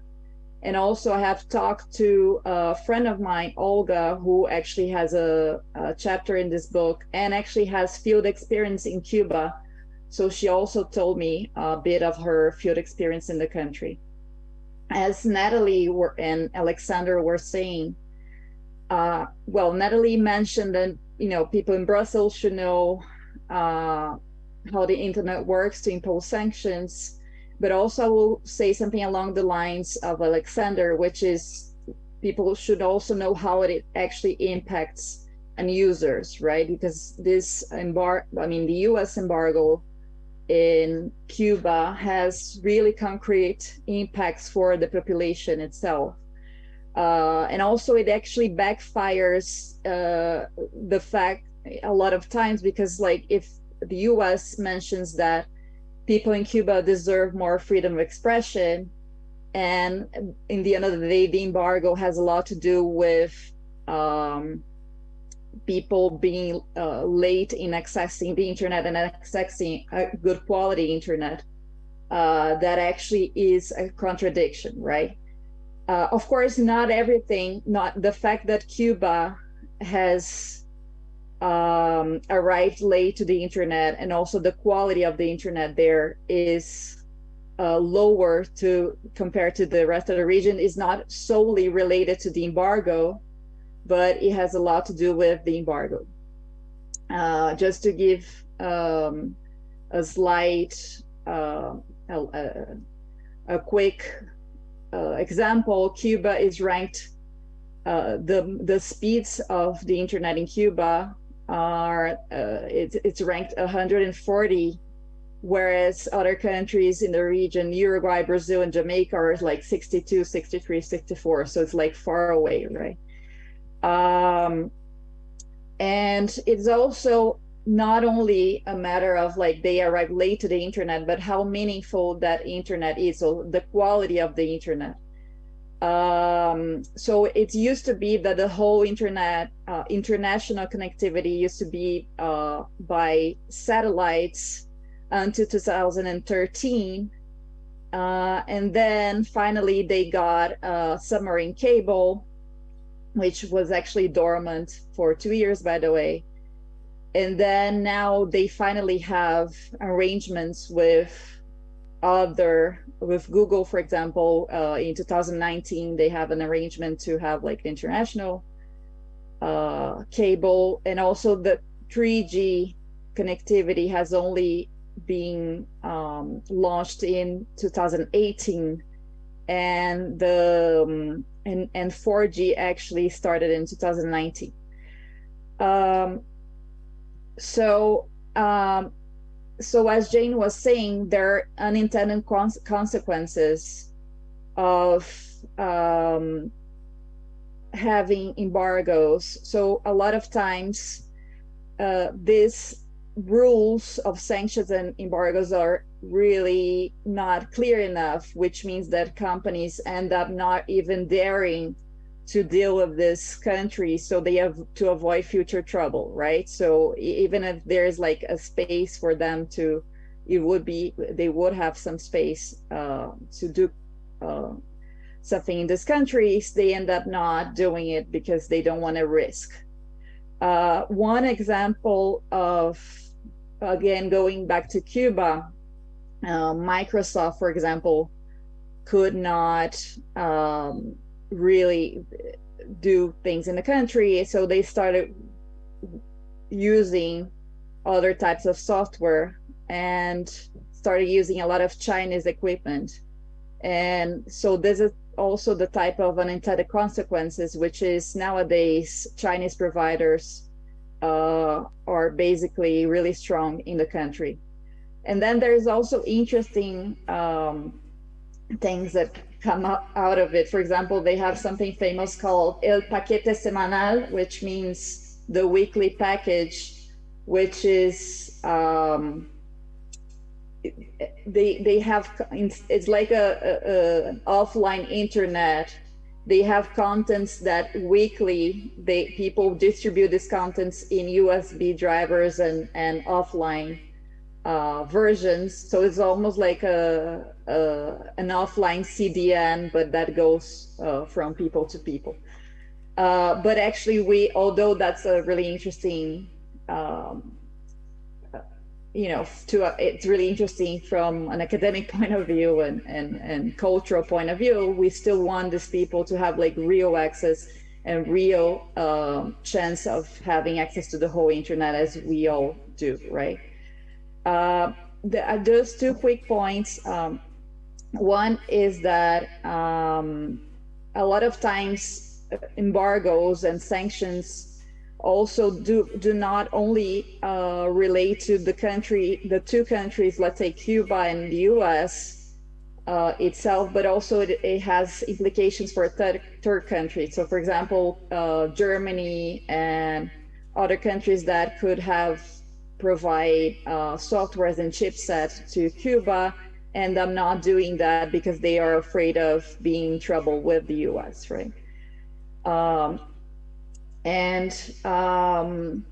And also I have talked to a friend of mine, Olga, who actually has a, a chapter in this book and actually has field experience in Cuba so she also told me a bit of her field experience in the country. As Natalie were, and Alexander were saying, uh, well, Natalie mentioned that, you know, people in Brussels should know uh, how the internet works to impose sanctions, but also I will say something along the lines of Alexander, which is people should also know how it actually impacts on users, right? Because this embargo, I mean, the US embargo in Cuba has really concrete impacts for the population itself. Uh, and also it actually backfires uh, the fact a lot of times because like if the US mentions that people in Cuba deserve more freedom of expression and in the end of the day the embargo has a lot to do with um, people being uh, late in accessing the internet and accessing a good quality internet, uh, that actually is a contradiction, right? Uh, of course, not everything, not the fact that Cuba has um, arrived late to the internet and also the quality of the internet there is uh, lower to compared to the rest of the region is not solely related to the embargo, but it has a lot to do with the embargo. Uh, just to give um, a slight, uh, a, a, quick uh, example, Cuba is ranked, uh, the, the speeds of the internet in Cuba are, uh, it's, it's ranked 140 whereas other countries in the region, Uruguay, Brazil, and Jamaica are like 62, 63, 64. So it's like far away, right? Um, and it's also not only a matter of like they arrive late to the internet, but how meaningful that internet is, so the quality of the internet. Um, so it used to be that the whole internet, uh, international connectivity used to be uh, by satellites until 2013. Uh, and then finally they got a submarine cable which was actually dormant for two years, by the way. And then now they finally have arrangements with other, with Google, for example, uh, in 2019, they have an arrangement to have like international uh, cable and also the 3G connectivity has only been um, launched in 2018 and the um, and, and 4G actually started in 2019. Um, so, um, so as Jane was saying, there are unintended cons consequences of um, having embargoes. So a lot of times, uh, these rules of sanctions and embargoes are really not clear enough, which means that companies end up not even daring to deal with this country so they have to avoid future trouble right? So even if there's like a space for them to it would be they would have some space uh, to do uh, something in this country they end up not doing it because they don't want to risk. Uh, one example of again going back to cuba uh, microsoft for example could not um, really do things in the country. So they started using other types of software and started using a lot of Chinese equipment. And so this is also the type of unintended consequences, which is nowadays Chinese providers uh, are basically really strong in the country. And then there's also interesting um, things that come out of it. For example, they have something famous called El Paquete Semanal, which means the weekly package, which is um, they they have it's like a, a, a, offline internet. They have contents that weekly they people distribute these contents in USB drivers and and offline uh, versions. So it's almost like a, a, an offline CDN, but that goes uh, from people to people. Uh, but actually, we although that's a really interesting, um, you know, to uh, it's really interesting from an academic point of view and and and cultural point of view. We still want these people to have like real access and real um, chance of having access to the whole internet as we all do, right? Uh, the, uh, those two quick points. Um, one is that um, a lot of times uh, embargoes and sanctions also do do not only uh, relate to the country, the two countries, let's say Cuba and the U.S. Uh, itself, but also it, it, has implications for third third countries. So, for example, uh, Germany and other countries that could have provide uh, softwares and chipset to Cuba, and I'm not doing that because they are afraid of being in trouble with the U.S. Right? Um, and um,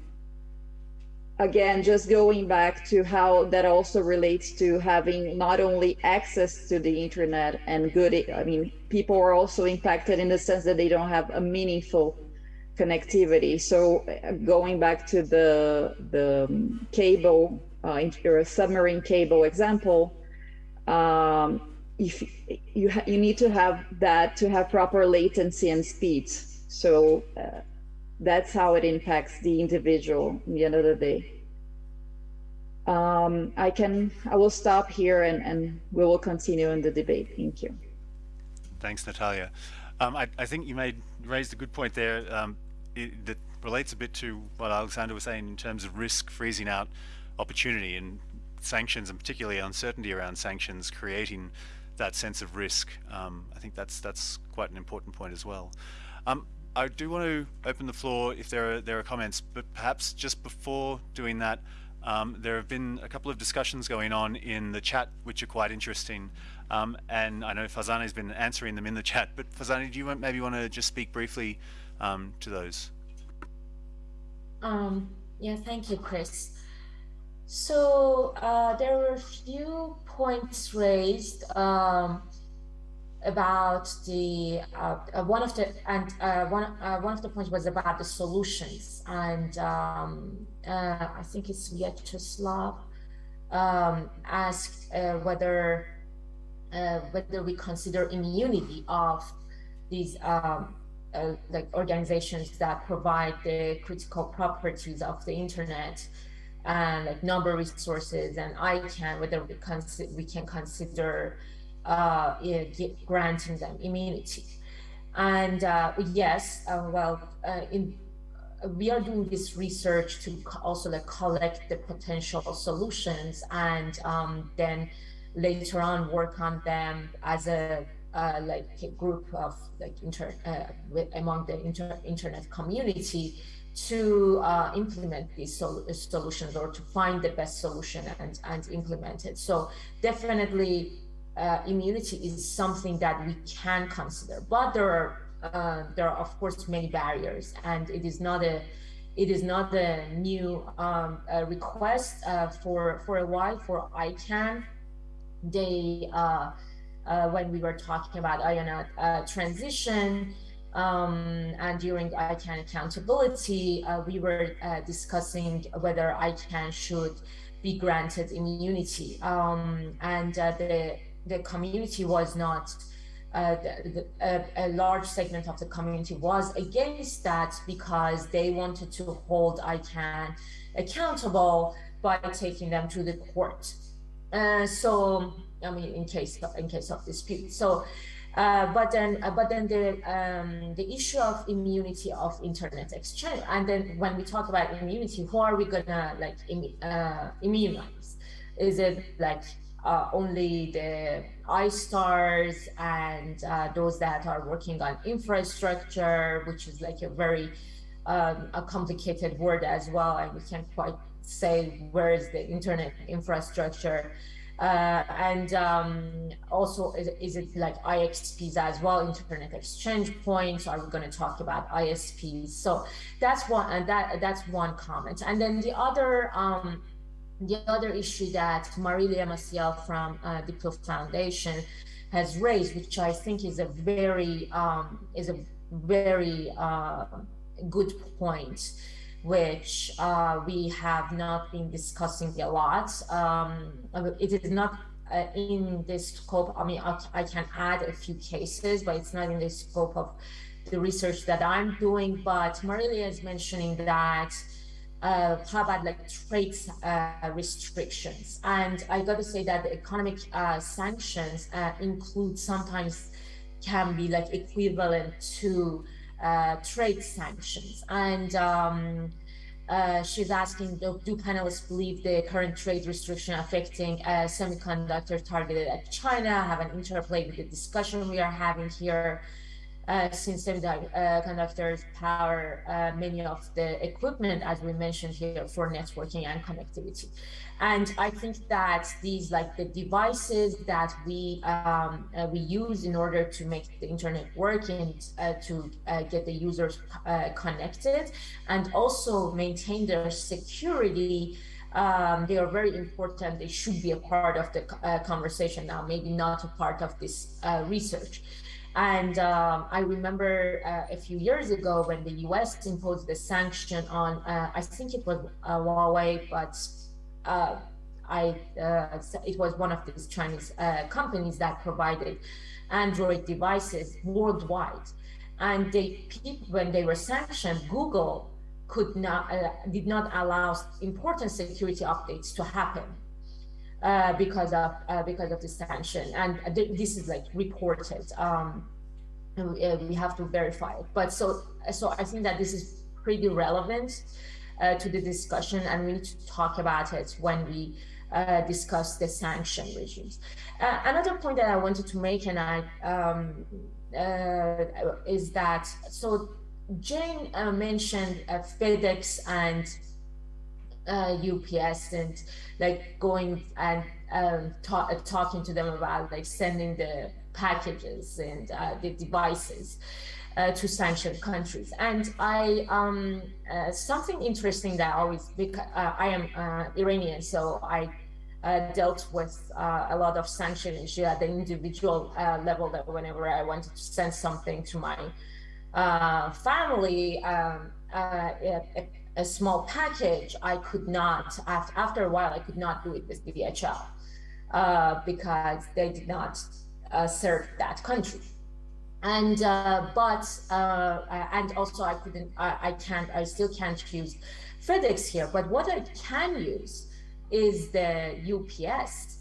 again, just going back to how that also relates to having not only access to the internet and good, I mean, people are also impacted in the sense that they don't have a meaningful connectivity. So uh, going back to the the cable uh, or submarine cable example, um, if you you need to have that to have proper latency and speed. So uh, that's how it impacts the individual in the end of the day. Um, I can I will stop here and and we will continue in the debate. Thank you. Thanks, Natalia. Um, I, I think you made raised a good point there. Um, it, that relates a bit to what Alexander was saying in terms of risk freezing out opportunity and sanctions and particularly uncertainty around sanctions creating that sense of risk. Um, I think that's that's quite an important point as well. Um, I do want to open the floor if there are there are comments, but perhaps just before doing that, um, there have been a couple of discussions going on in the chat which are quite interesting. Um, and I know Farzaneh has been answering them in the chat, but Farzaneh, do you maybe want to just speak briefly um, to those? Um, yeah, thank you, Chris. So uh, there were a few points raised um, about the uh, one of the and uh, one uh, one of the points was about the solutions, and um, uh, I think it's Vyacheslav um, asked whether whether we consider immunity of these um, uh, like organizations that provide the critical properties of the internet and like number resources and ICANN, whether we, we can consider uh, granting them immunity. And uh, yes, uh, well, uh, in we are doing this research to also like collect the potential solutions and um, then later on work on them as a uh, like a group of like inter uh, with, among the inter internet community to uh, implement these sol solutions or to find the best solution and and implement it. So definitely uh, immunity is something that we can consider, but there are uh, there are of course many barriers, and it is not a it is not a new um, a request uh, for for a while for ICANN. They uh, uh, when we were talking about IANA uh, transition um, and during ICANN accountability, uh, we were uh, discussing whether ICANN should be granted immunity, um, and the the community was not uh, the, the, a, a, large segment of the community was against that because they wanted to hold ICANN accountable by taking them to the court. Uh, so, I mean, in case of, in case of dispute. So, uh, but then, uh, but then the um, the issue of immunity of internet exchange, and then when we talk about immunity, who are we gonna like Im uh, immunize? Is it like uh, only the iStars and uh, those that are working on infrastructure, which is like a very um, a complicated word as well, and we can't quite say where is the internet infrastructure. Uh, and um, also, is, is, it like IXPs as well, internet exchange points? Are we going to talk about ISPs? So that's one, and that that's one comment. And then the other um, the other issue that Marilia Maciel from uh, Diplo Foundation has raised, which I think is a very um, is a very uh, good point, which uh, we have not been discussing a lot. Um, it is not uh, in the scope. I mean, I, I, can add a few cases, but it's not in the scope of the research that I'm doing. But Marilia is mentioning that uh, how about like trade uh, restrictions? And I got to say that the economic uh, sanctions uh, include sometimes can be like equivalent to uh, trade sanctions. And um, uh, she's asking, do, do, panelists believe the current trade restriction affecting semiconductor targeted at China have an interplay with the discussion we are having here? uh, since semiconductors uh, power uh, many of the equipment, as we mentioned here, for networking and connectivity. And I think that these, like the devices that we um, uh, we use in order to make the internet work and uh, to uh, get the users connected, and also maintain their security. Um, they are very important. They should be a part of the conversation now, maybe not a part of this research. And um, I remember uh, a few years ago when the US imposed the sanction on, uh, I think it was uh, Huawei, but uh, I, uh, it was one of these Chinese uh, companies that provided Android devices worldwide. And they, when they were sanctioned, Google could not, did not allow important security updates to happen. Uh, because of uh, because of the sanction, and th this is like reported. Um, we, uh, we, have to verify it. But so so I think that this is pretty relevant uh, to the discussion, and we need to talk about it when we uh, discuss the sanction regimes. another point that I wanted to make, and I um, is that so Jane mentioned FedEx and uh, UPS and like going and um, ta talking to them about like sending the packages and uh, the devices uh, to sanctioned countries. And I um, uh, something interesting that I always because uh, I am uh, Iranian, so I dealt with a lot of sanction issue at the individual level. That whenever I wanted to send something to my family. Um, a small package, I could not, after a while, I could not do it with DHL uh, because they did not uh, serve that country. And, uh, but, uh, and also I couldn't, I, I can't, I still can't use FedEx here, but what I can use is the UPS,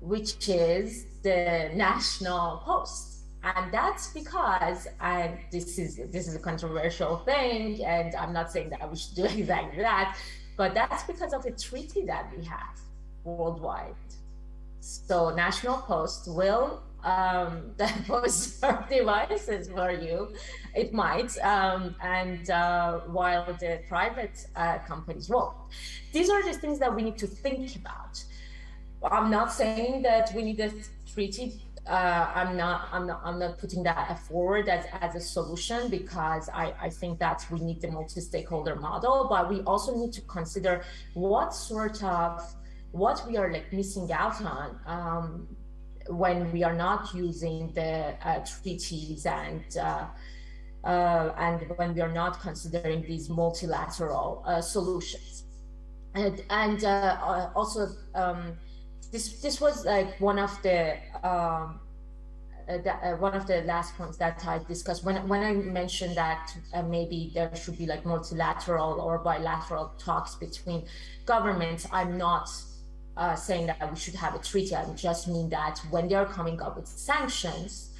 which is the national post. And that's because and this is this is a controversial thing and i'm not saying that we should do exactly that but that's because of a treaty that we have worldwide. So national post will um post devices for you. It might um and uh while the private uh, companies won't these are the things that we need to think about. I'm not saying that we need a treaty uh, I'm not I'm not I'm not putting that forward as, as a solution because I, I think that we need the multi-stakeholder model, but we also need to consider what sort of what we are like missing out on um, when we are not using the uh, treaties and uh, uh, and when we are not considering these multilateral solutions. And, and also, um, this this was like one of the um, uh, uh, one of the last points that I discussed when when I mentioned that uh, maybe there should be like multilateral or bilateral talks between governments. I'm not uh, saying that we should have a treaty. I just mean that when they are coming up with sanctions,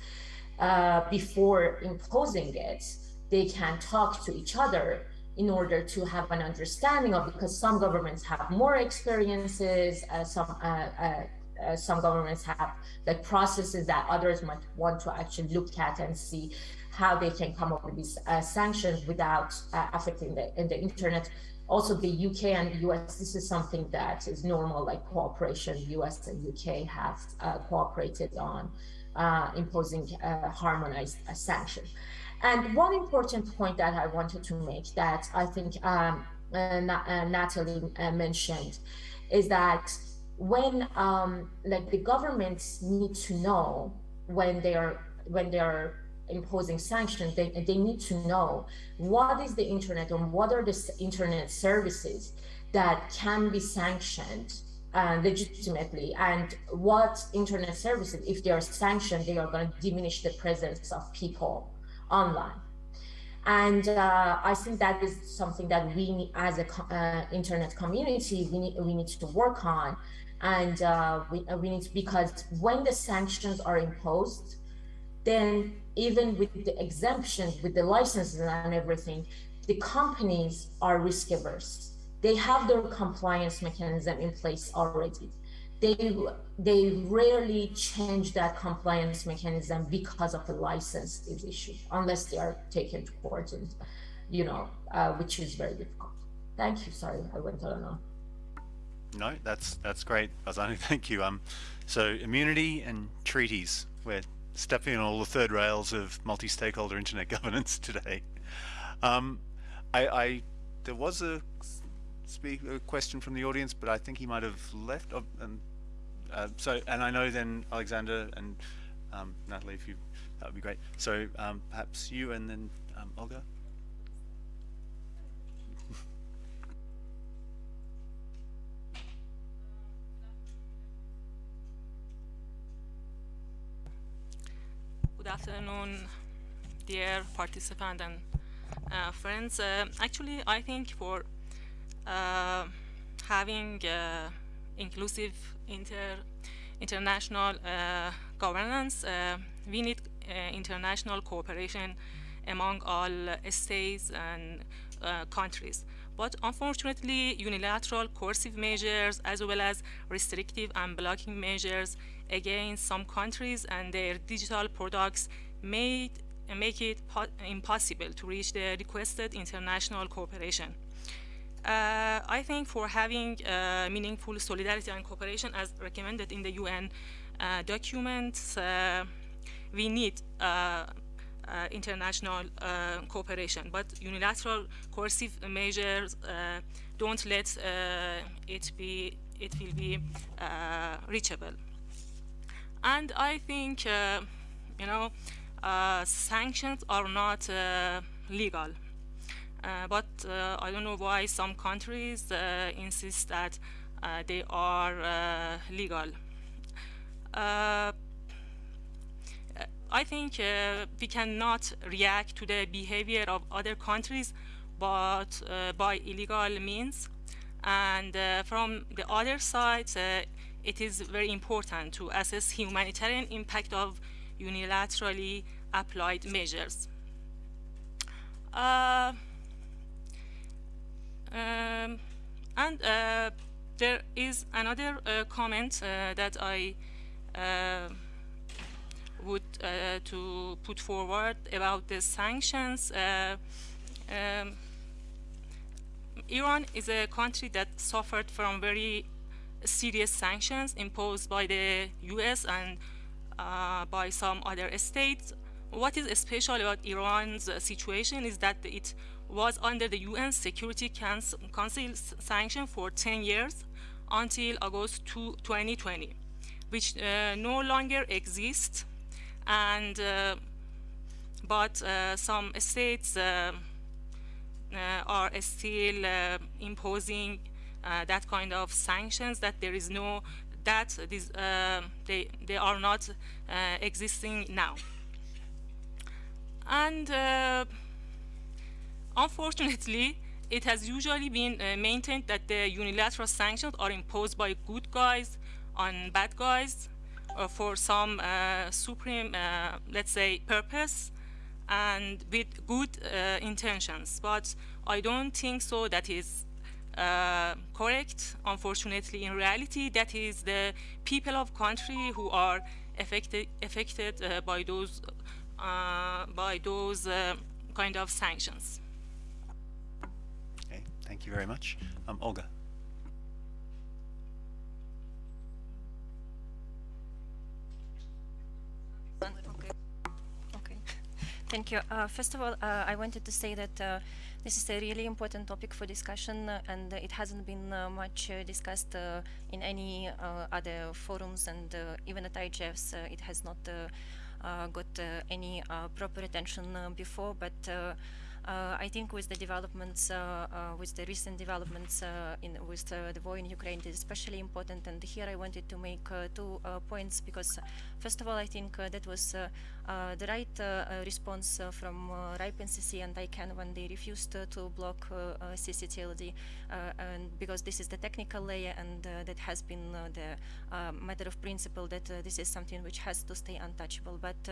uh, before imposing it, they can talk to each other in order to have an understanding of because some governments have more experiences, uh, some uh, uh, uh some governments have like processes that others might want to actually look at and see how they can come up with these uh, sanctions without affecting the, the internet. Also, the UK and the US, this is something that is normal, like cooperation. US and UK have cooperated on uh, imposing uh, harmonized uh, sanctions. And one important point that I wanted to make that I think um, Natalie mentioned is that when um, like the governments need to know when they are when they are imposing sanctions, they, they need to know what is the internet and what are the internet services that can be sanctioned uh, legitimately and what internet services if they are sanctioned they are going to diminish the presence of people online. And uh, i think that is something that we as a uh, internet community we need we need to work on. And uh, we, we need to, because when the sanctions are imposed then even with the exemptions with the licenses and everything the companies are risk averse they have their compliance mechanism in place already. They, they rarely change that compliance mechanism because of a license is issued, unless they are taken to court, and, you know, uh, which is very difficult. Thank you. Sorry, I went on. on. No, that's that's great, Farzaneh. Thank you. Um, so immunity and treaties. We're stepping on all the third rails of multi-stakeholder internet governance today. Um, I, I there was a speak a question from the audience, but I think he might have left. Oh, and uh, so, and I know then Alexander and um, Natalie, if you that would be great. So um, perhaps you and then um, Olga. Good afternoon, dear participant and uh, friends. Uh, actually, I think for uh, having uh, inclusive inter international uh, governance, we need international cooperation among all states and countries. But unfortunately, unilateral coercive measures as well as restrictive and blocking measures against some countries and their digital products made, make it impossible to reach the requested international cooperation. Uh, I think for having uh, meaningful solidarity and cooperation as recommended in the UN uh, documents, uh, we need uh, uh, international cooperation, but unilateral coercive measures don't let it be, it will be reachable. And I think, you know, sanctions are not legal. Uh, but uh, I don't know why some countries uh, insist that they are legal. I think uh, we cannot react to the behavior of other countries but uh, by illegal means and uh, from the other side it is very important to assess humanitarian impact of unilaterally applied measures. Um, and uh, there is another uh, comment uh, that I uh, would uh, to put forward about the sanctions. Uh, um, Iran is a country that suffered from very serious sanctions imposed by the US and uh, by some other states. What is special about Iran's situation is that it was under the UN Security Council sanction for 10 years until August 2, 2020, which uh, no longer exists. And uh, but uh, some states uh, uh, are still imposing that kind of sanctions. That there is no that this, they they are not existing now. And unfortunately, it has usually been uh, maintained that the unilateral sanctions are imposed by good guys on bad guys uh, for some uh, supreme, let's say, purpose and with good uh, intentions. But I don't think so that is uh, correct. Unfortunately, in reality, that is the people of country who are affected affected uh, by those uh, by those uh, kind of sanctions. Okay, thank you very much, um, Olga. Thank you. Uh, first of all, uh, I wanted to say that uh, this is a really important topic for discussion uh, and it hasn't been uh, much uh, discussed in any other forums and even at IGFs it has not got any proper attention before but uh, Uh, I think with the developments, uh, uh, with the recent developments uh, in with uh, the war in Ukraine, it is especially important. And here I wanted to make two points because, first of all, I think that was the right response from uh, RIPE NCC and ICANN when they refused to block ccTLD, and because this is the technical layer and that has been the matter of principle that this is something which has to stay untouchable. But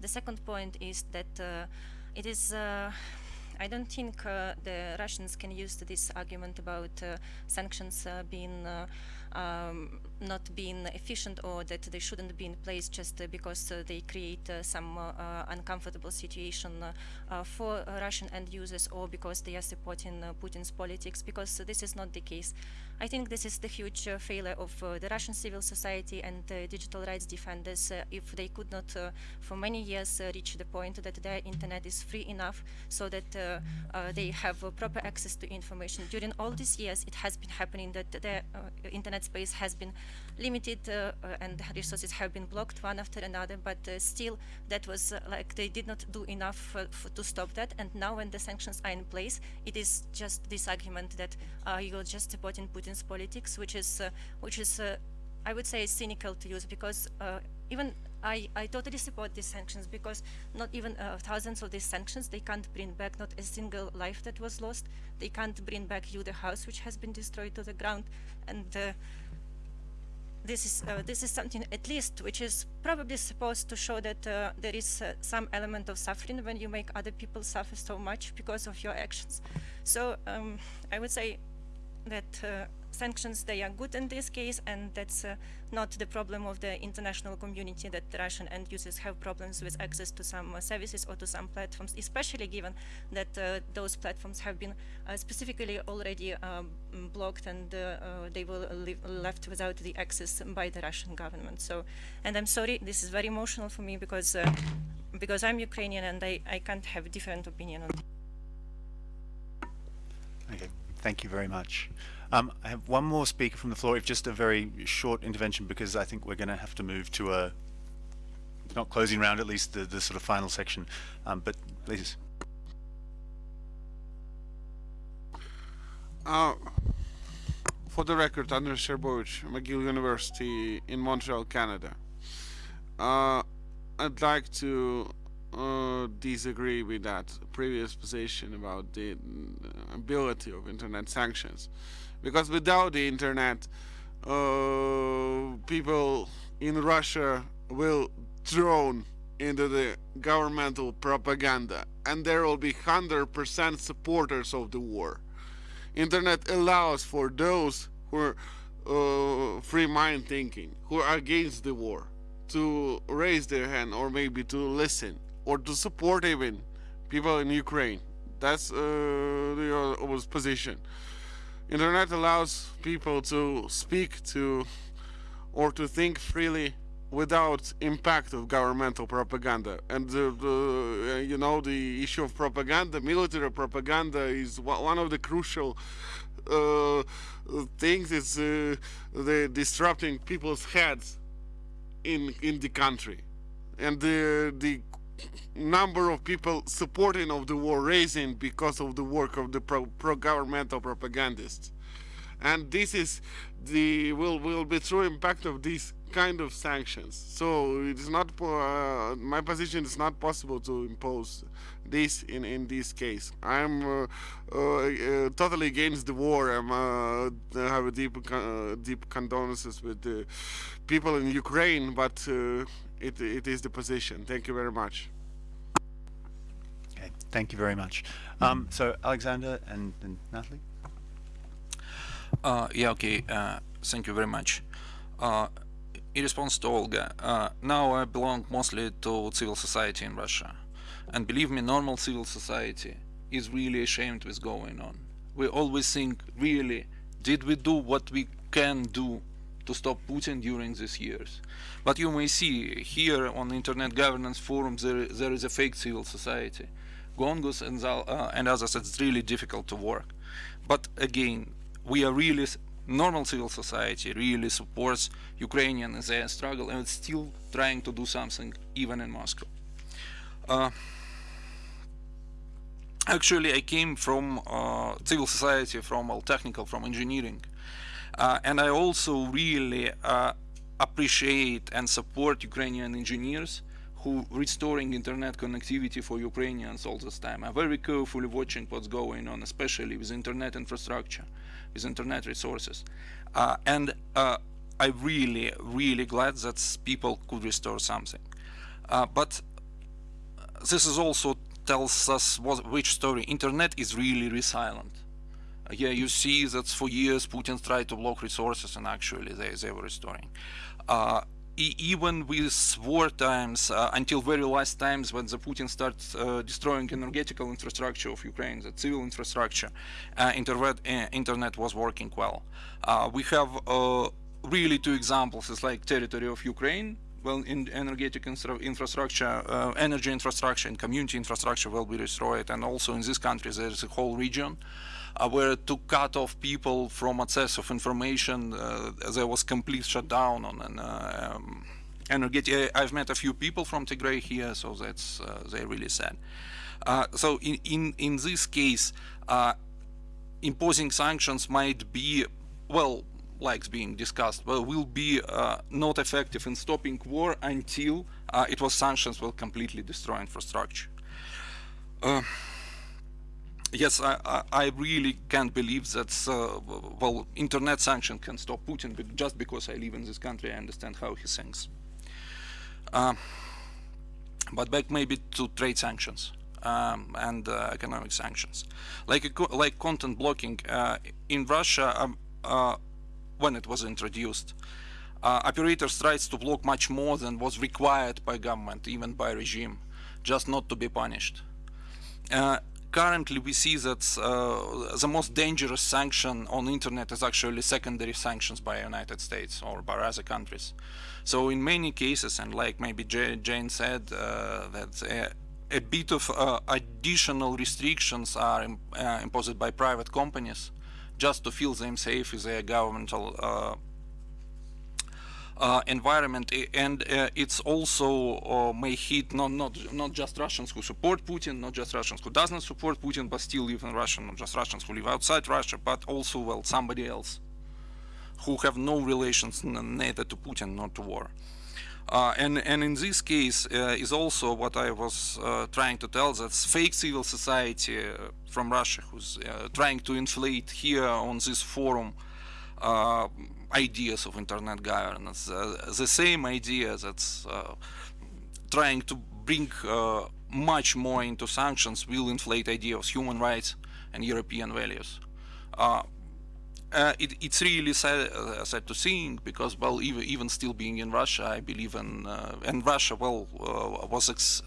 the second point is that it is I don't think uh, the Russians can use this argument about uh, sanctions uh, being um, not being efficient or that they shouldn't be in place just uh, because uh, they create uh, some uh, uh, uncomfortable situation uh, for Russian end users or because they are supporting Putin's politics because this is not the case. I think this is the huge failure of the Russian civil society and digital rights defenders if they could not for many years reach the point that their internet is free enough so that they have proper access to information. During all these years it has been happening that the internet space has been limited uh, uh, and resources have been blocked one after another, but uh, still that was like they did not do enough to stop that. And now when the sanctions are in place, it is just this argument that you're just supporting Putin's politics, which is, which is I would say cynical to use because even I, I totally support these sanctions because not even uh, thousands of these sanctions, they can't bring back not a single life that was lost. They can't bring back you the house which has been destroyed to the ground. And uh, this is uh, this is something at least which is probably supposed to show that uh, there is uh, some element of suffering when you make other people suffer so much because of your actions. So um, I would say that uh, sanctions, they are good in this case, and that's uh, not the problem of the international community that Russian end users have problems with access to some uh, services or to some platforms, especially given that uh, those platforms have been uh, specifically already um, blocked and they will left without the access by the Russian government. So, and I'm sorry, this is very emotional for me because because I'm Ukrainian and I, I can't have a different opinion on this. Okay, thank you very much. Um, I have one more speaker from the floor, if just a very short intervention, because I think we're going to have to move to a, not closing round, at least the, the sort of final section. Um, but please. Uh, for the record, Andres Sherbovich, McGill University in Montreal, Canada. Uh, I'd like to uh, disagree with that previous position about the ability of internet sanctions because without the internet uh, people in Russia will thrown into the governmental propaganda. And there will be 100% supporters of the war. Internet allows for those who are uh, free mind thinking who are against the war to raise their hand or maybe to listen or to support even people in Ukraine. That's uh, the uh, position internet allows people to speak to or to think freely without impact of governmental propaganda. And the, uh, you know the issue of propaganda military propaganda is one of the crucial uh, things It's uh, the disrupting people's heads in in the country. And the the number of people supporting of the war raising because of the work of the pro, pro propagandists. And this is the will will be true impact of these kind of sanctions. So it is not uh, my position is not possible to impose this in in this case. I'm uh, uh, uh totally against the war. I'm uh, have a deep uh, deep condolences with the people in ukraine but it it is the position thank you very much okay thank you very much um, so alexander and, and natalie uh, yeah, okay, uh, thank you very much. Uh, in response to Olga, uh, now I belong mostly to civil society in Russia. And believe me, normal civil society is really ashamed with going on. We always think, really, did we do what we can do to stop Putin during these years? But you may see here on Internet Governance Forum, there, there is a fake civil society. GONGOs and, uh, and others, it's really difficult to work. But again, we are really normal civil society really supports Ukrainian in their struggle and it's still trying to do something even in Moscow. Uh, actually, I came from uh, civil society, from all technical, from engineering, and I also really uh, appreciate and support Ukrainian engineers who restoring internet connectivity for Ukrainians all this time. I'm very carefully watching what's going on, especially with internet infrastructure with internet resources. Uh, and uh, I'm really, really glad that people could restore something. Uh, but this is also tells us what, which story. Internet is really resilient. Uh, yeah, you see that for years Putin tried to block resources and actually they, they were restoring. Uh, even with war times, uh, until very last times when the Putin starts uh, destroying energetical infrastructure of Ukraine, the civil infrastructure, uh, internet, uh, internet was working well. Uh, we have uh, really two examples. It's like territory of Ukraine, well, in energetic infrastructure, energy infrastructure and community infrastructure will be destroyed. And also in this country, there's a whole region uh, where to cut off people from access of information, uh, there was complete shutdown on an uh, um. I've met a few people from Tigray here, so that's they really sad. so in, in in this case, imposing sanctions might be well like being discussed, well, will be uh, not effective in stopping war until uh, it was sanctions will completely destroy infrastructure. Uh, yes, I, I, really can't believe that, uh, well, internet sanction can stop Putin but just because I live in this country, I understand how he thinks. Uh, but back maybe to trade sanctions um, and uh, economic sanctions. Like, like content blocking, uh, in Russia, um, uh, when it was introduced, uh, operators tried to block much more than was required by government, even by regime, just not to be punished. Uh, currently we see that uh, the most dangerous sanction on internet is actually secondary sanctions by United States or by other countries. So in many cases, and like maybe Jane said, uh, that a, a, bit of uh, additional restrictions are uh, imposed by private companies just to feel them safe with their governmental uh, uh, environment and uh, it's also uh, may hit not not not just Russians who support Putin, not just Russians who doesn't support Putin but still live in Russia, not just Russians who live outside Russia, but also well somebody else who have no relations neither to Putin nor to war. Uh, and, and in this case uh, is also what I was uh, trying to tell that fake civil society from Russia who's trying to inflate here on this forum ideas of internet governance, uh, the same idea that's uh, trying to bring uh, much more into sanctions will inflate ideas of human rights and European values. Uh, it, it's really sad, uh, sad, to think because, well, even, even, still being in Russia, I believe in, uh, and Russia, well, was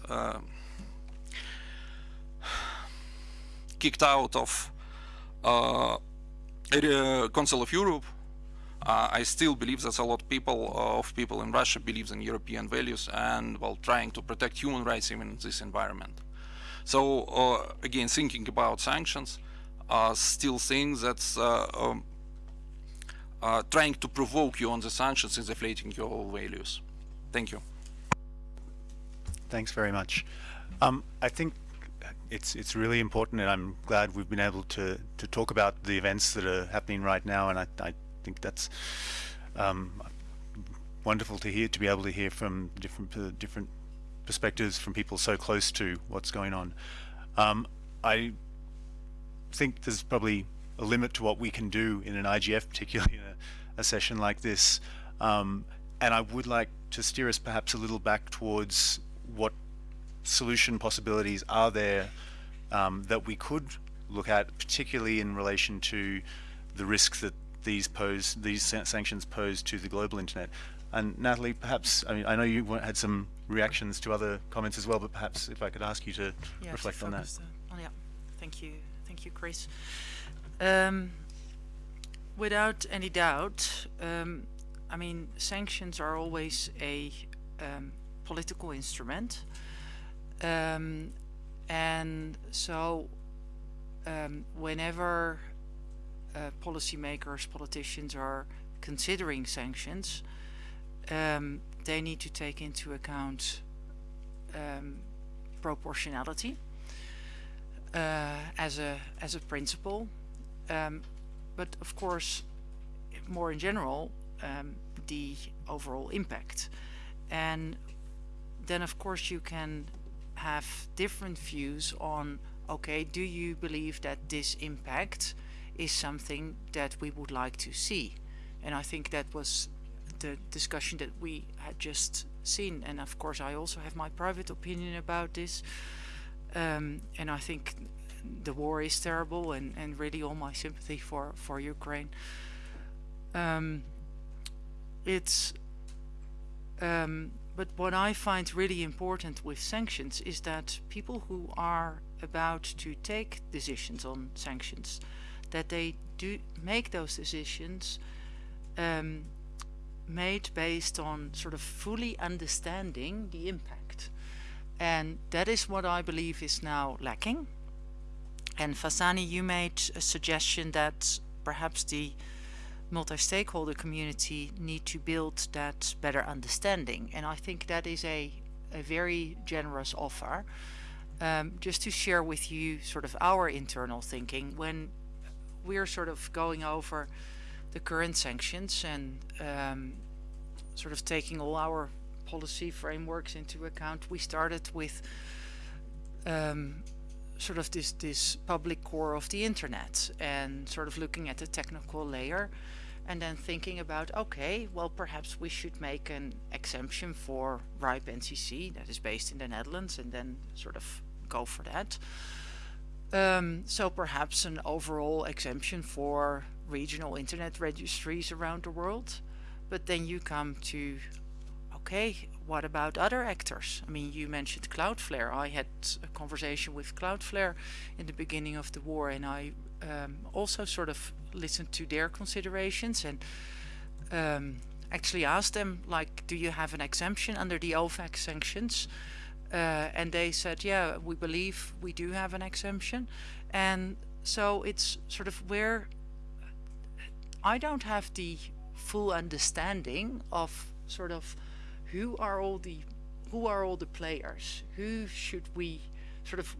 kicked out of Council of Europe uh, I still believe that a lot of people of people in Russia believes in European values and while trying to protect human rights even in this environment. So uh, again, thinking about sanctions, uh, still think that uh, um, uh, trying to provoke you on the sanctions is deflating your values. Thank you. Thanks very much. Um, I think it's it's really important, and I'm glad we've been able to to talk about the events that are happening right now. And I, I think that's um, wonderful to hear to be able to hear from different uh, different perspectives from people so close to what's going on. Um, I think there's probably a limit to what we can do in an IGF, particularly in a, a session like this. Um, and I would like to steer us perhaps a little back towards what solution possibilities are there um, that we could look at, particularly in relation to the risks that these pose, these sanctions pose to the global internet. And Natalie, perhaps, I mean, I know you had some reactions to other comments as well, but perhaps if I could ask you to yeah, reflect to on that. Oh, yeah, thank you, thank you, Chris. Um, without any doubt, um, I mean, sanctions are always a um, political instrument. Um, and so um, whenever uh, policymakers, politicians are considering sanctions, um, they need to take into account um, proportionality uh, as a as a principle. Um, but of course, more in general, um, the overall impact. And then of course you can have different views on okay do you believe that this impact is something that we would like to see. And I think that was the discussion that we had just seen. And of course I also have my private opinion about this. Um, and I think the war is terrible and, and really all my sympathy for, for Ukraine. Um, it's um, but what I find really important with sanctions is that people who are about to take decisions on sanctions, that they do make those decisions um, made based on sort of fully understanding the impact. And that is what I believe is now lacking. And Farzaneh, you made a suggestion that perhaps the multi-stakeholder community need to build that better understanding and I think that is a, a very generous offer um, just to share with you sort of our internal thinking when we're sort of going over the current sanctions and um, sort of taking all our policy frameworks into account. We started with um, sort of this this public core of the internet and sort of looking at the technical layer and then thinking about okay well perhaps we should make an exemption for RIPE NCC that is based in the Netherlands and then sort of go for that um, so perhaps an overall exemption for regional internet registries around the world. But then you come to okay what about other actors? I mean you mentioned Cloudflare. I had a conversation with Cloudflare in the beginning of the war and I um, also sort of listened to their considerations and um, actually asked them like do you have an exemption under the OFAC sanctions uh, and they said yeah we believe we do have an exemption. And so it's sort of where I don't have the full understanding of sort of who are all the who are all the players? Who should we sort of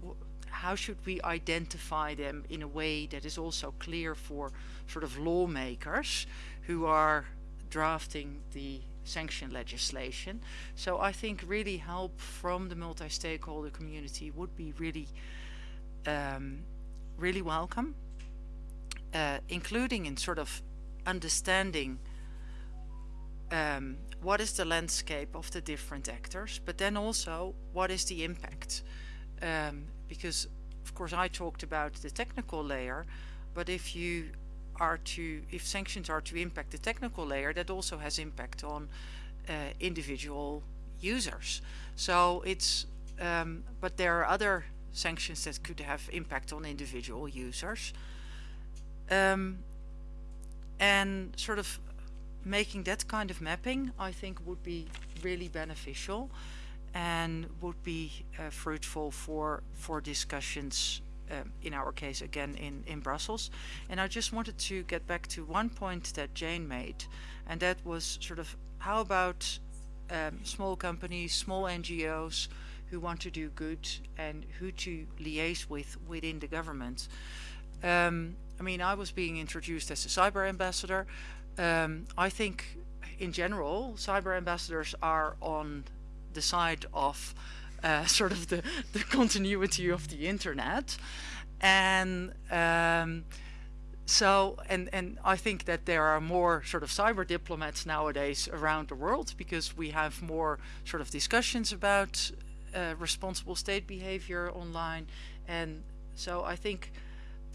how should we identify them in a way that is also clear for sort of lawmakers who are drafting the sanction legislation. So I think really help from the multi-stakeholder community would be really, um, really welcome, uh, including in sort of understanding um, what is the landscape of the different actors, but then also what is the impact. Um, because of course I talked about the technical layer but if you are to if sanctions are to impact the technical layer that also has impact on uh, individual users. So it's um, but there are other sanctions that could have impact on individual users. Um, and sort of making that kind of mapping, I think, would be really beneficial and would be uh, fruitful for for discussions um, in our case again in in Brussels. And I just wanted to get back to one point that Jane made and that was sort of how about um, small companies small NGOs who want to do good and who to liaise with within the government? Um, I mean I was being introduced as a cyber ambassador. Um, I think in general cyber ambassadors are on the side of sort of the, the continuity of the internet. And um, so and and I think that there are more sort of cyber diplomats nowadays around the world because we have more sort of discussions about uh, responsible state behavior online. And so I think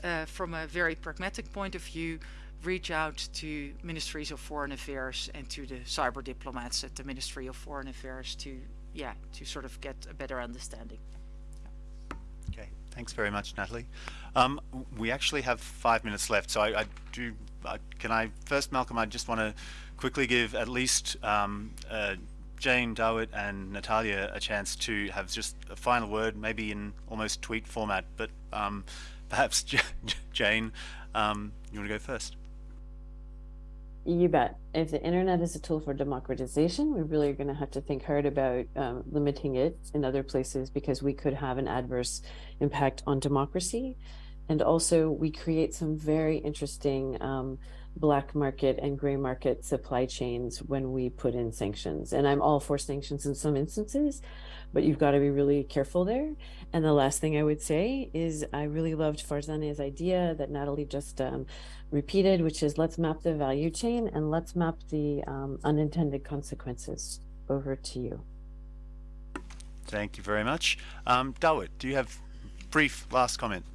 uh, from a very pragmatic point of view reach out to ministries of foreign affairs and to the cyber diplomats at the ministry of foreign affairs to yeah to sort of get a better understanding okay thanks very much natalie um, we actually have five minutes left so i, I do uh, can i first malcolm i just want to quickly give at least um, uh, Jane, Dawit and Natalia a chance to have just a final word, maybe in almost tweet format, but um, perhaps Jane, um, you want to go first? You bet. If the internet is a tool for democratization, we really are going to have to think hard about um, limiting it in other places because we could have an adverse impact on democracy. And also, we create some very interesting um, black market and gray market supply chains when we put in sanctions. And I'm all for sanctions in some instances, but you've got to be really careful there. And the last thing I would say is I really loved Farzaneh's idea that Natalie just um, repeated, which is let's map the value chain and let's map the um, unintended consequences. Over to you. Thank you very much. Um, Dawit, do you have brief last comment?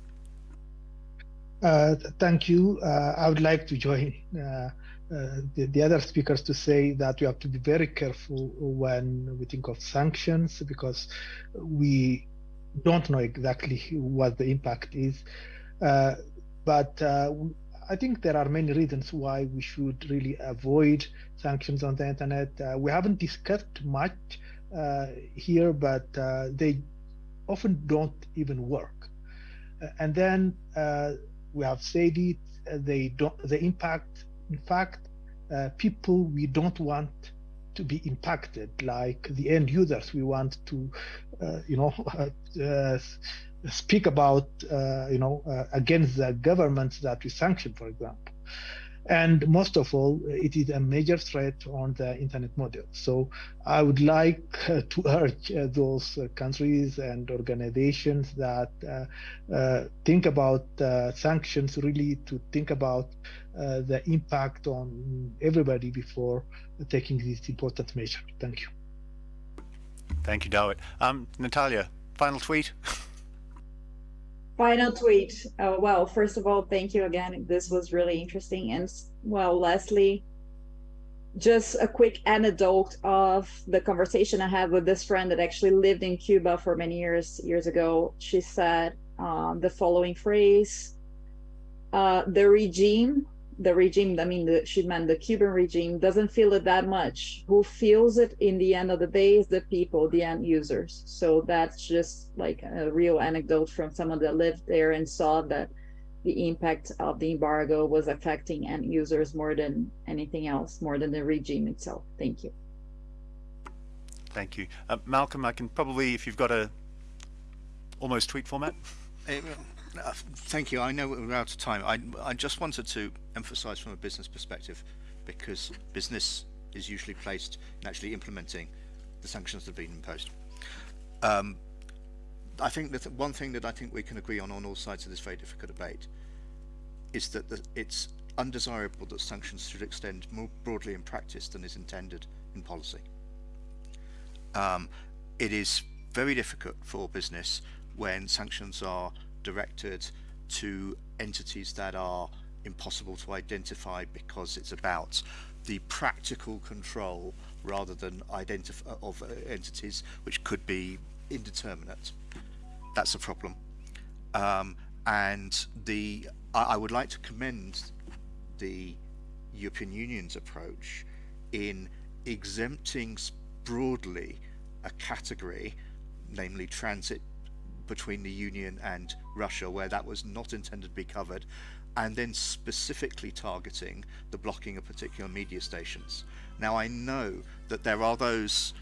Uh, thank you. Uh, I would like to join uh, the, the, other speakers to say that we have to be very careful when we think of sanctions because we don't know exactly what the impact is. But I think there are many reasons why we should really avoid sanctions on the internet. Uh, we haven't discussed much uh, here, but uh, they often don't even work. And then we have said it, uh, they don't, the impact, in fact, people we don't want to be impacted, like the end users we want to, you know, speak about, uh, you know, uh, against the governments that we sanction, for example. And most of all, it is a major threat on the internet model. So I would like uh, to urge uh, those uh, countries and organizations that uh, think about sanctions really to think about the impact on everybody before taking this important measure. Thank you. Thank you, Dawit. Um, Natalia, final tweet. Final tweet. Uh, well, first of all, thank you again. This was really interesting. And well, Leslie, just a quick anecdote of the conversation I had with this friend that actually lived in Cuba for many years years ago. She said uh, the following phrase: uh, "The regime the regime, I mean, the, she meant the Cuban regime, doesn't feel it that much. Who feels it in the end of the day is the people, the end users. So that's just like a real anecdote from someone that lived there and saw that the impact of the embargo was affecting end users more than anything else, more than the regime itself. Thank you. Thank you. Uh, Malcolm, I can probably, if you've got a almost tweet format. Uh, thank you. I know we're out of time. I, I just wanted to emphasize from a business perspective because business is usually placed in actually implementing the sanctions that have been imposed. Um, I think that one thing that I think we can agree on on all sides of this very difficult debate is that the, it's undesirable that sanctions should extend more broadly in practice than is intended in policy. Um, it is very difficult for business when sanctions are directed to entities that are impossible to identify because it's about the practical control rather than identify of uh, entities which could be indeterminate. That's a problem. Um, and the I, I, would like to commend the European Union's approach in exempting broadly a category, namely transit between the Union and Russia, where that was not intended to be covered, and then specifically targeting the blocking of particular media stations. Now, I know that there are those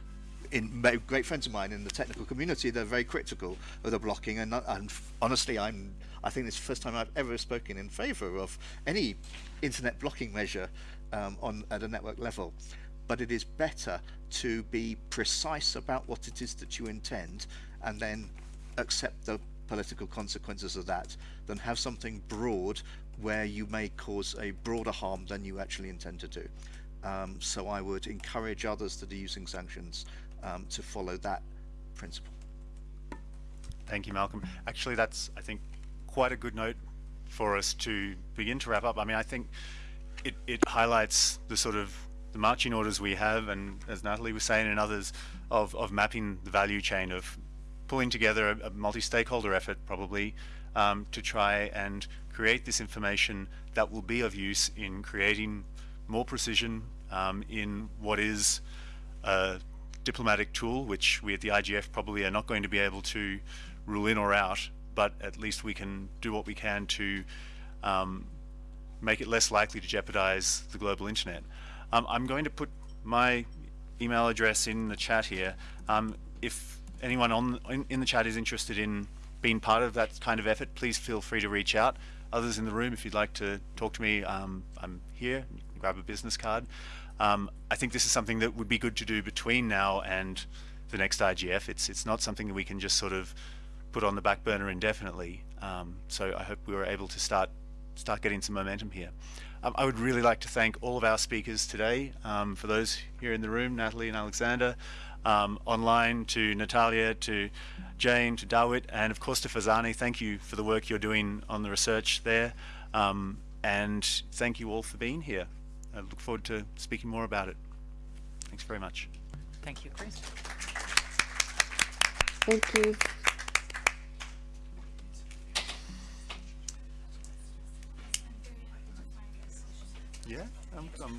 in great friends of mine in the technical community they're very critical of the blocking and, and honestly i'm i think it's the first time i've ever spoken in favor of any internet blocking measure um, on at a network level but it is better to be precise about what it is that you intend and then accept the political consequences of that than have something broad where you may cause a broader harm than you actually intend to do um, so I would encourage others that are using sanctions um, to follow that principle. Thank you, Malcolm. Actually, that's, I think, quite a good note for us to begin to wrap up. I mean, I think it, it highlights the sort of the marching orders we have, and as Natalie was saying, and others, of, of mapping the value chain, of pulling together a, a multi-stakeholder effort, probably, um, to try and create this information that will be of use in creating more precision um, in what is a diplomatic tool, which we at the IGF probably are not going to be able to rule in or out, but at least we can do what we can to um, make it less likely to jeopardize the global internet. Um, I'm going to put my email address in the chat here. Um, if anyone on in, in the chat is interested in being part of that kind of effort, please feel free to reach out. Others in the room, if you'd like to talk to me, um, I'm here. Grab a business card. Um, I think this is something that would be good to do between now and the next IGF. It's it's not something that we can just sort of put on the back burner indefinitely. Um, so I hope we were able to start start getting some momentum here. Um, I would really like to thank all of our speakers today. Um, for those here in the room, Natalie and Alexander, um, online to Natalia, to Jane, to Dawit, and of course to Farzaneh. Thank you for the work you're doing on the research there. Um, and thank you all for being here. I look forward to speaking more about it. Thanks very much. Thank you, Chris. Thank you. Yeah, I'm, I'm